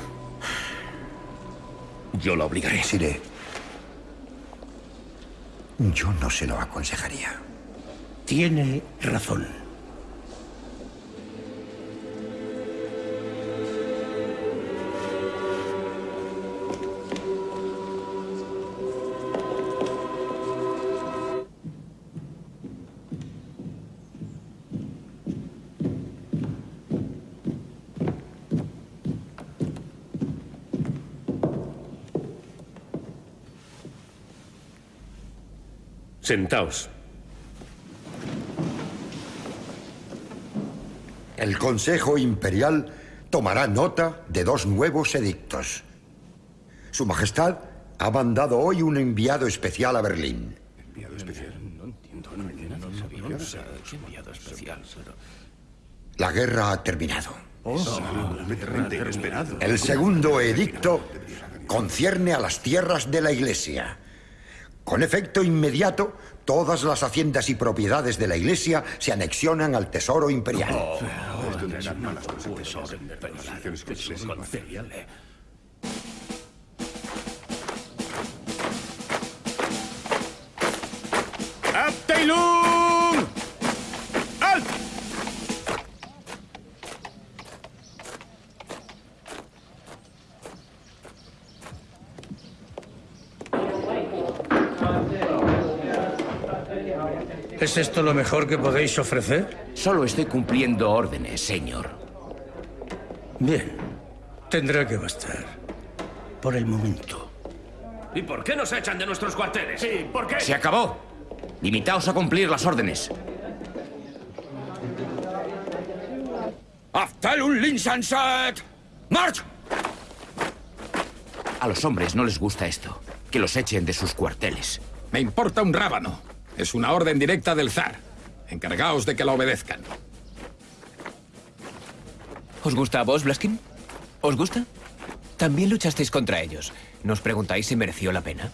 Yo la obligaré. Sire, yo no se lo aconsejaría. Tiene razón. Sentaos. El Consejo Imperial tomará nota de dos nuevos edictos. Su Majestad ha mandado hoy un enviado especial a Berlín. ¿Enviado especial? No entiendo. No entiendo. No sé. ¿Qué enviado especial? La guerra ha terminado. Oh. El segundo edicto concierne a las tierras de la Iglesia. Con efecto inmediato, todas las haciendas y propiedades de la Iglesia se anexionan al Tesoro Imperial. ¡Abteilung! ¿Es esto lo mejor que podéis ofrecer? Solo estoy cumpliendo órdenes, señor. Bien. Tendrá que bastar. Por el momento. ¿Y por qué nos echan de nuestros cuarteles? Sí, ¿por qué? Se acabó. Limitaos a cumplir las órdenes. Aftalun Linsanset. ¡March! A los hombres no les gusta esto. Que los echen de sus cuarteles. Me importa un rábano. Es una orden directa del zar. Encargaos de que la obedezcan. ¿Os gusta a vos, Blaskin? ¿Os gusta? También luchasteis contra ellos. ¿Nos preguntáis si mereció la pena?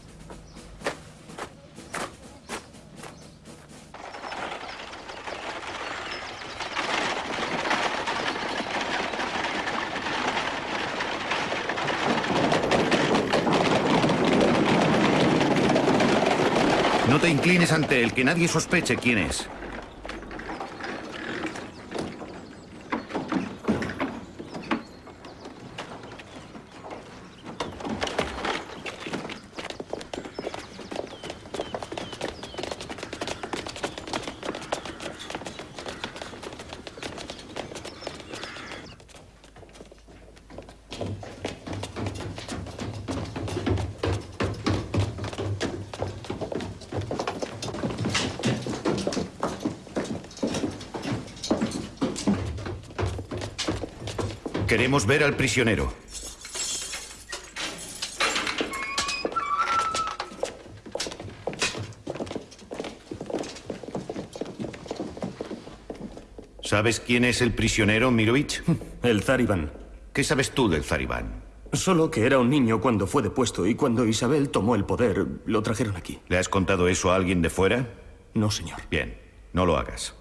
No te inclines ante él, que nadie sospeche quién es. Queremos ver al prisionero. ¿Sabes quién es el prisionero, Mirovich? El zar Iván. ¿Qué sabes tú del zar Iván? Solo que era un niño cuando fue depuesto y cuando Isabel tomó el poder, lo trajeron aquí. ¿Le has contado eso a alguien de fuera? No, señor. Bien, no lo hagas.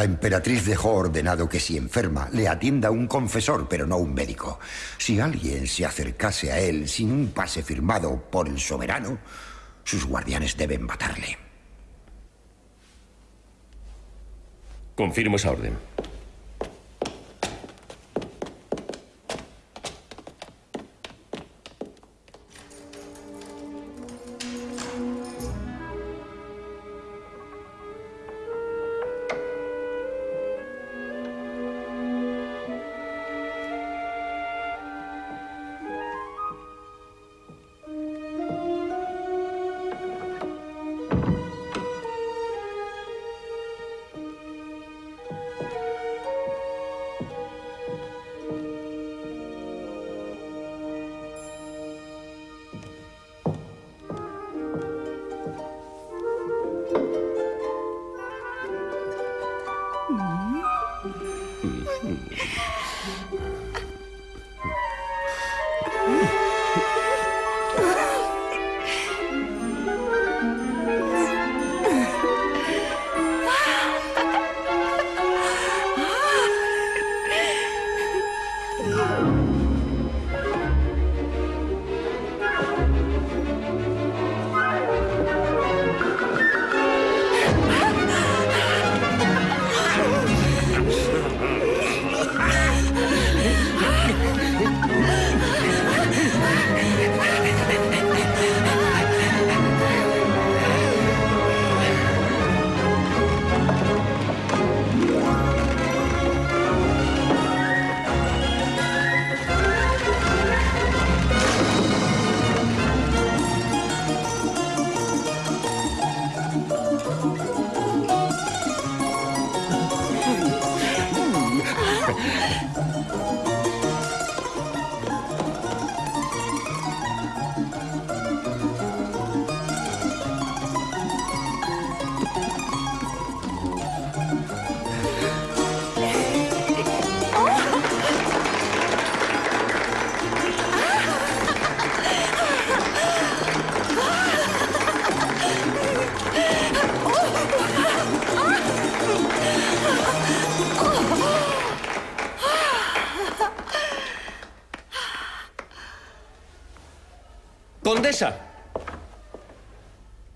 La emperatriz dejó ordenado que si enferma le atienda un confesor, pero no un médico. Si alguien se acercase a él sin un pase firmado por el soberano, sus guardianes deben matarle. Confirmo esa orden.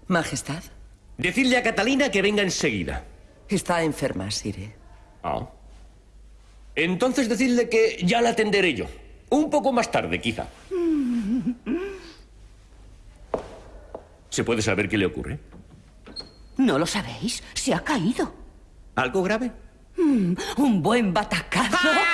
Majestad. Decidle a Catalina que venga enseguida. Está enferma, Sire. Ah. Entonces decidle que ya la atenderé yo. Un poco más tarde, quizá. ¿Se puede saber qué le ocurre? ¿No lo sabéis? Se ha caído. ¿Algo grave? Mm, un buen batacazo. ¡Oh,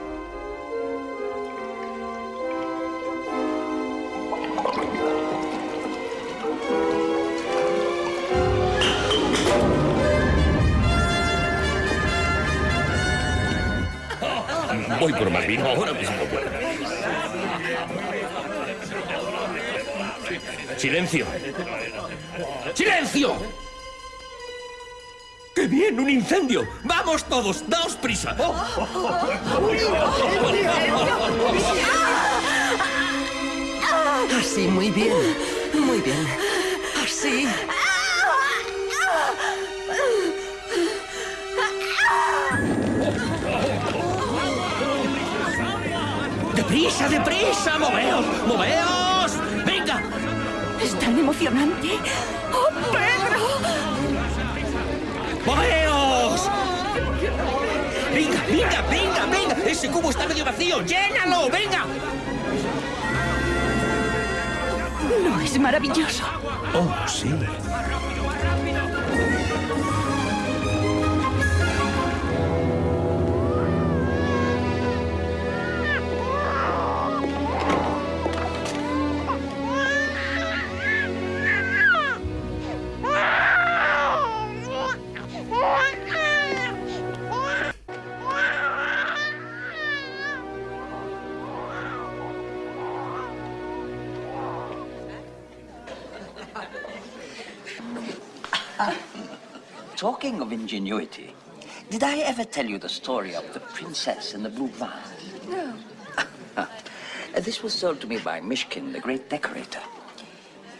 Voy por más vino ahora mismo. ¡Silencio! ¡Silencio! ¡Qué bien! ¡Un incendio! ¡Vamos todos! ¡Daos prisa! Así, muy bien. Muy bien. Así. ¡Deprisa, deprisa! ¡Moveos! ¡Moveos! ¡Venga! Es tan emocionante. ¡Oh, Pedro! ¡Moveos! ¡Venga, venga, venga, venga! ¡Ese cubo está medio vacío! ¡Llénalo! ¡Venga! No es maravilloso. Oh, sí. Talking of ingenuity, did I ever tell you the story of the princess in the blue vase? No. This was told to me by Mishkin, the great decorator.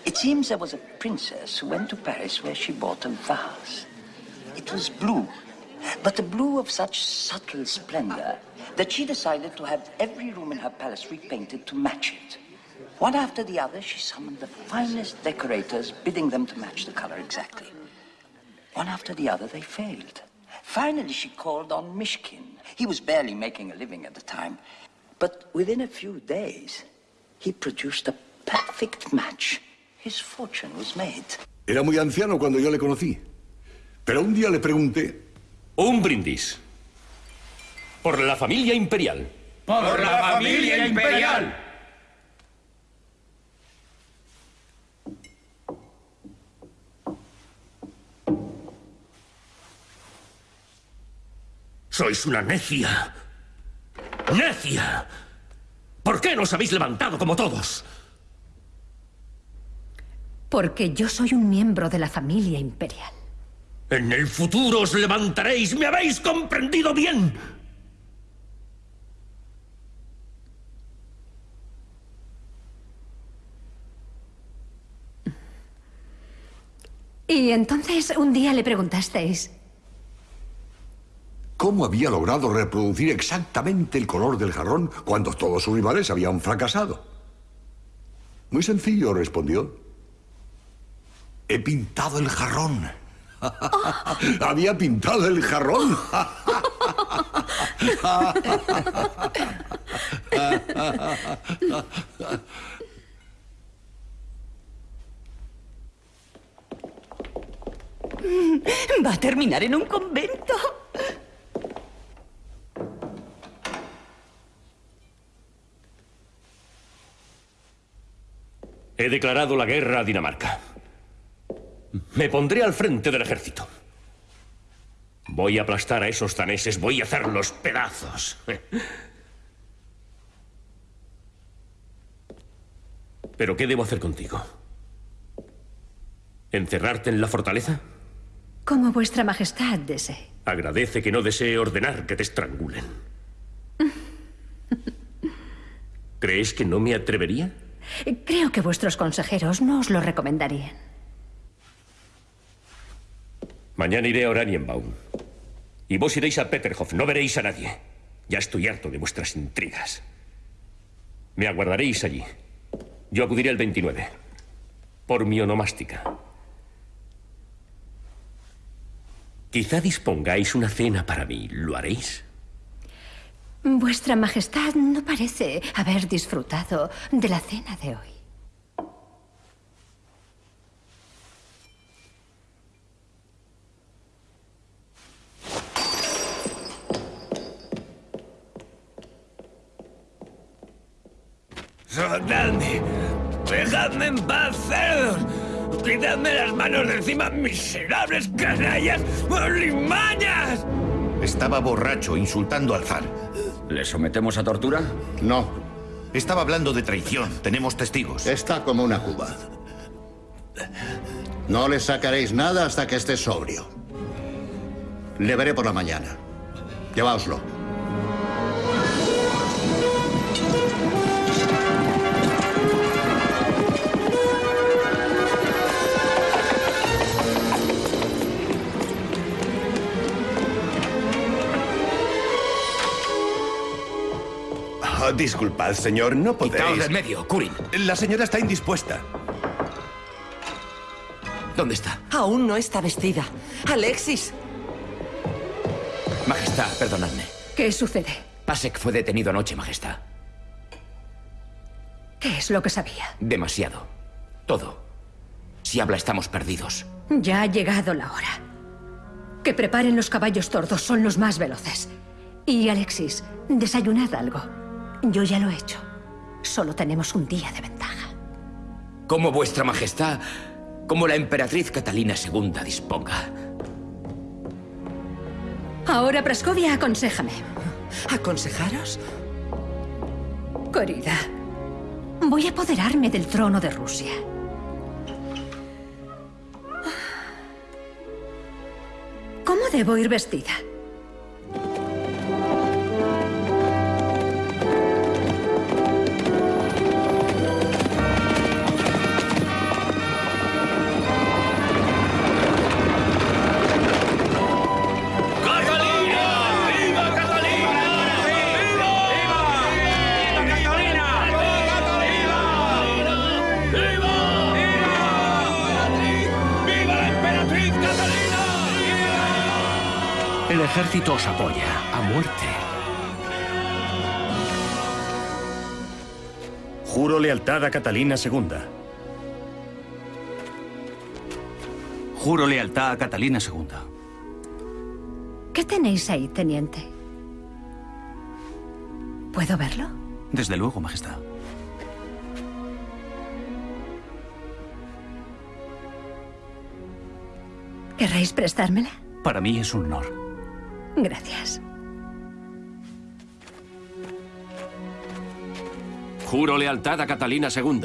It seems there was a princess who went to Paris where she bought a vase. It was blue, but a blue of such subtle splendor that she decided to have every room in her palace repainted to match it. One after the other, she summoned the finest decorators, bidding them to match the color exactly. One after the other, they failed. Finally, she called on Mishkin. He was barely making a living at the time. But within a few days, he produced a perfect match. His fortune was made. Era muy anciano cuando yo le conocí. Pero un día le pregunté. Un brindis. Por la familia imperial. ¡Por la familia imperial! Sois una necia. ¡Necia! ¿Por qué no os habéis levantado como todos? Porque yo soy un miembro de la familia imperial. En el futuro os levantaréis. ¿Me habéis comprendido bien? Y entonces un día le preguntasteis, ¿Cómo había logrado reproducir exactamente el color del jarrón cuando todos sus rivales habían fracasado? Muy sencillo, respondió. He pintado el jarrón. había pintado el jarrón. Va a terminar en un convento. He declarado la guerra a Dinamarca. Me pondré al frente del ejército. Voy a aplastar a esos daneses, voy a hacerlos pedazos. Pero ¿qué debo hacer contigo? ¿Encerrarte en la fortaleza? Como vuestra majestad desee. Agradece que no desee ordenar que te estrangulen. ¿Crees que no me atrevería? Creo que vuestros consejeros no os lo recomendarían. Mañana iré a Oranienbaum. Y vos iréis a Peterhof. No veréis a nadie. Ya estoy harto de vuestras intrigas. Me aguardaréis allí. Yo acudiré el 29. Por mi onomástica. Quizá dispongáis una cena para mí. ¿Lo haréis? Vuestra majestad no parece haber disfrutado de la cena de hoy. ¡Soltadme! ¡Dejadme en paz, cerdos! ¡Quitadme las manos de encima, miserables canallas! ¡Limañas! Estaba borracho, insultando al zar. ¿Le sometemos a tortura? No. Estaba hablando de traición. Tenemos testigos. Está como una cuba. No le sacaréis nada hasta que esté sobrio. Le veré por la mañana. Lleváoslo. Oh, disculpad, señor, no podéis. Quitaos del medio, Curin. La señora está indispuesta. ¿Dónde está? Aún no está vestida. Alexis. Majestad, perdonadme. ¿Qué sucede? Pasek fue detenido anoche, Majestad. ¿Qué es lo que sabía? Demasiado. Todo. Si habla, estamos perdidos. Ya ha llegado la hora. Que preparen los caballos tordos, son los más veloces. Y Alexis, desayunad algo. Yo ya lo he hecho. Solo tenemos un día de ventaja. Como vuestra majestad, como la emperatriz Catalina II disponga. Ahora, Praskovia, aconséjame. ¿Aconsejaros? Querida, voy a apoderarme del trono de Rusia. ¿Cómo debo ir vestida? Ejército os apoya a muerte. Juro lealtad a Catalina II. Juro lealtad a Catalina II. ¿Qué tenéis ahí, teniente? ¿Puedo verlo? Desde luego, Majestad. ¿Querréis prestármela? Para mí es un honor. Gracias. Juro lealtad a Catalina II.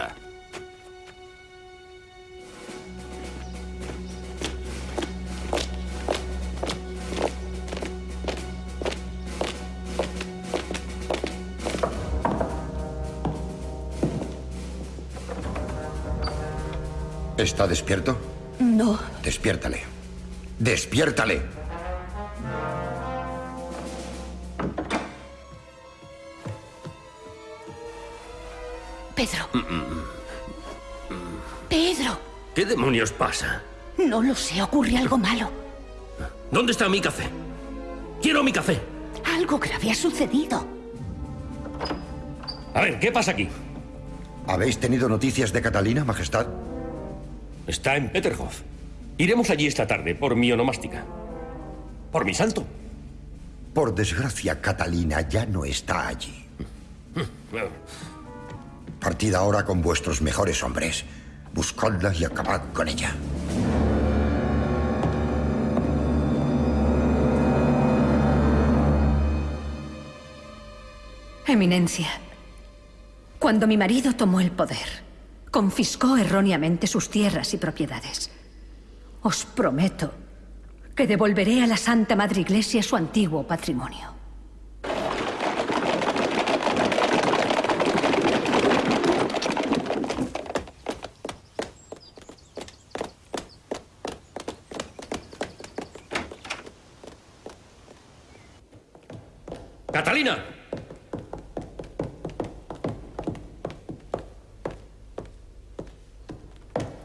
¿Está despierto? No. Despiértale. ¡Despiértale! Pedro. Pedro. ¿Qué demonios pasa? No lo sé, ocurre algo malo. ¿Dónde está mi café? Quiero mi café. Algo grave ha sucedido. A ver, ¿qué pasa aquí? ¿Habéis tenido noticias de Catalina, Majestad? Está en Peterhof. Iremos allí esta tarde por mi onomástica. Por mi santo. Por desgracia, Catalina ya no está allí. Partid ahora con vuestros mejores hombres. Buscadla y acabad con ella. Eminencia, cuando mi marido tomó el poder, confiscó erróneamente sus tierras y propiedades. Os prometo que devolveré a la Santa Madre Iglesia su antiguo patrimonio.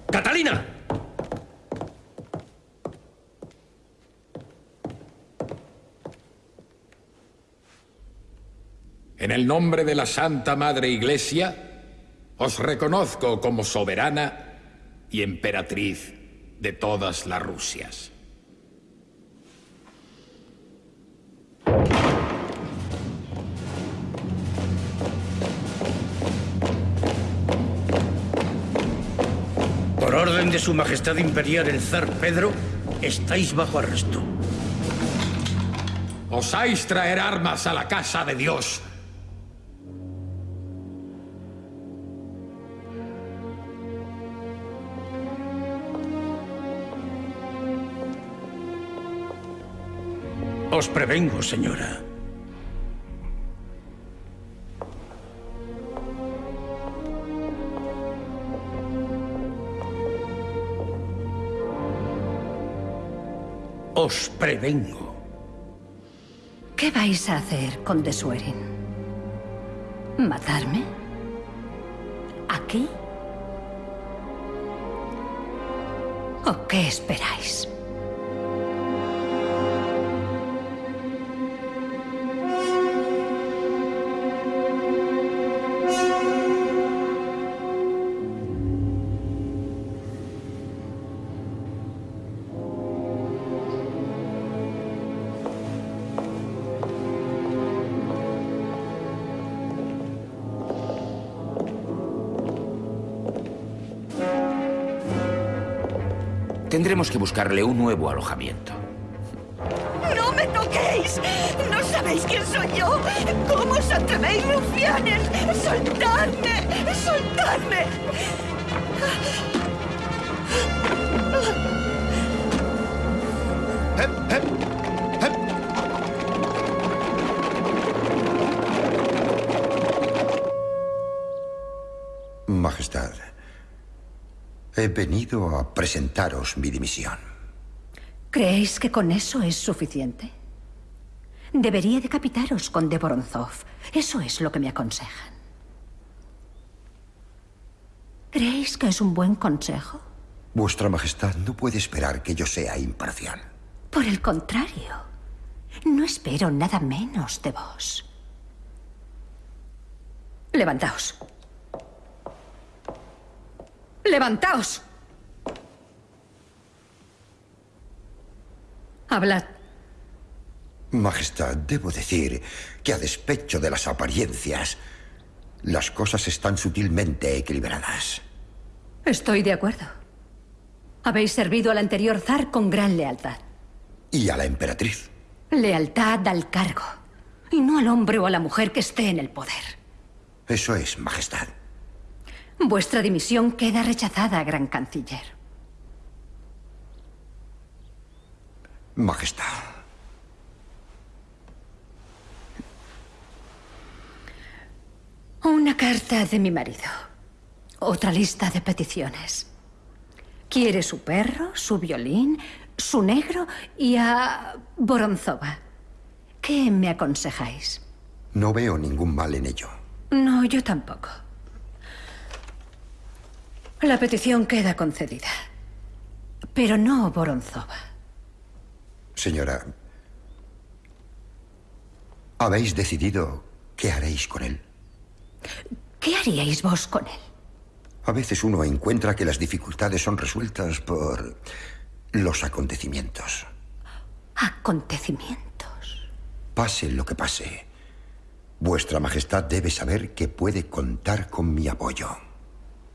¡Catalina! En el nombre de la Santa Madre Iglesia, os reconozco como soberana y emperatriz de todas las Rusias. De su Majestad Imperial el Zar Pedro, estáis bajo arresto. Osáis traer armas a la casa de Dios. Os prevengo, señora. Os prevengo. ¿Qué vais a hacer con The Swearing? ¿Matarme? ¿Aquí? ¿O qué esperáis? Que buscarle un nuevo alojamiento. ¡No me toquéis! ¿No sabéis quién soy yo? ¿Cómo os atrevéis, rufianes? ¡Soltadme! ¡Soltadme! Majestad, he venido a presentaros mi dimisión. ¿Creéis que con eso es suficiente? Debería decapitaros, conde Voronzov. Eso es lo que me aconsejan. ¿Creéis que es un buen consejo? Vuestra Majestad no puede esperar que yo sea imparcial. Por el contrario, no espero nada menos de vos. Levantaos. Levantaos. Hablad. Majestad, debo decir que a despecho de las apariencias, las cosas están sutilmente equilibradas. Estoy de acuerdo. Habéis servido al anterior zar con gran lealtad. Y a la emperatriz. Lealtad al cargo. Y no al hombre o a la mujer que esté en el poder. Eso es, Majestad. Vuestra dimisión queda rechazada, gran canciller. Majestad. Una carta de mi marido. Otra lista de peticiones. Quiere su perro, su violín, su negro y a Boronzova. ¿Qué me aconsejáis? No veo ningún mal en ello. No, yo tampoco. La petición queda concedida. Pero no Boronzova. Señora, ¿habéis decidido qué haréis con él? ¿Qué haríais vos con él? A veces uno encuentra que las dificultades son resueltas por los acontecimientos. Acontecimientos. Pase lo que pase, Vuestra Majestad debe saber que puede contar con mi apoyo.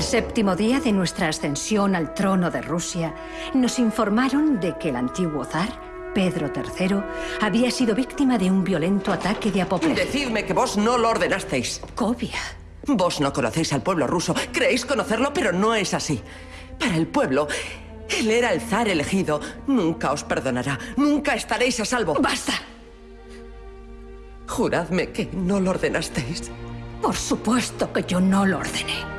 El séptimo día de nuestra ascensión al trono de Rusia, nos informaron de que el antiguo zar, Pedro III, había sido víctima de un violento ataque de apoplejía. Decidme que vos no lo ordenasteis. Cobia. Vos no conocéis al pueblo ruso. Creéis conocerlo, pero no es así. Para el pueblo, él era el zar elegido. Nunca os perdonará. Nunca estaréis a salvo. ¡Basta! Juradme que no lo ordenasteis. Por supuesto que yo no lo ordené.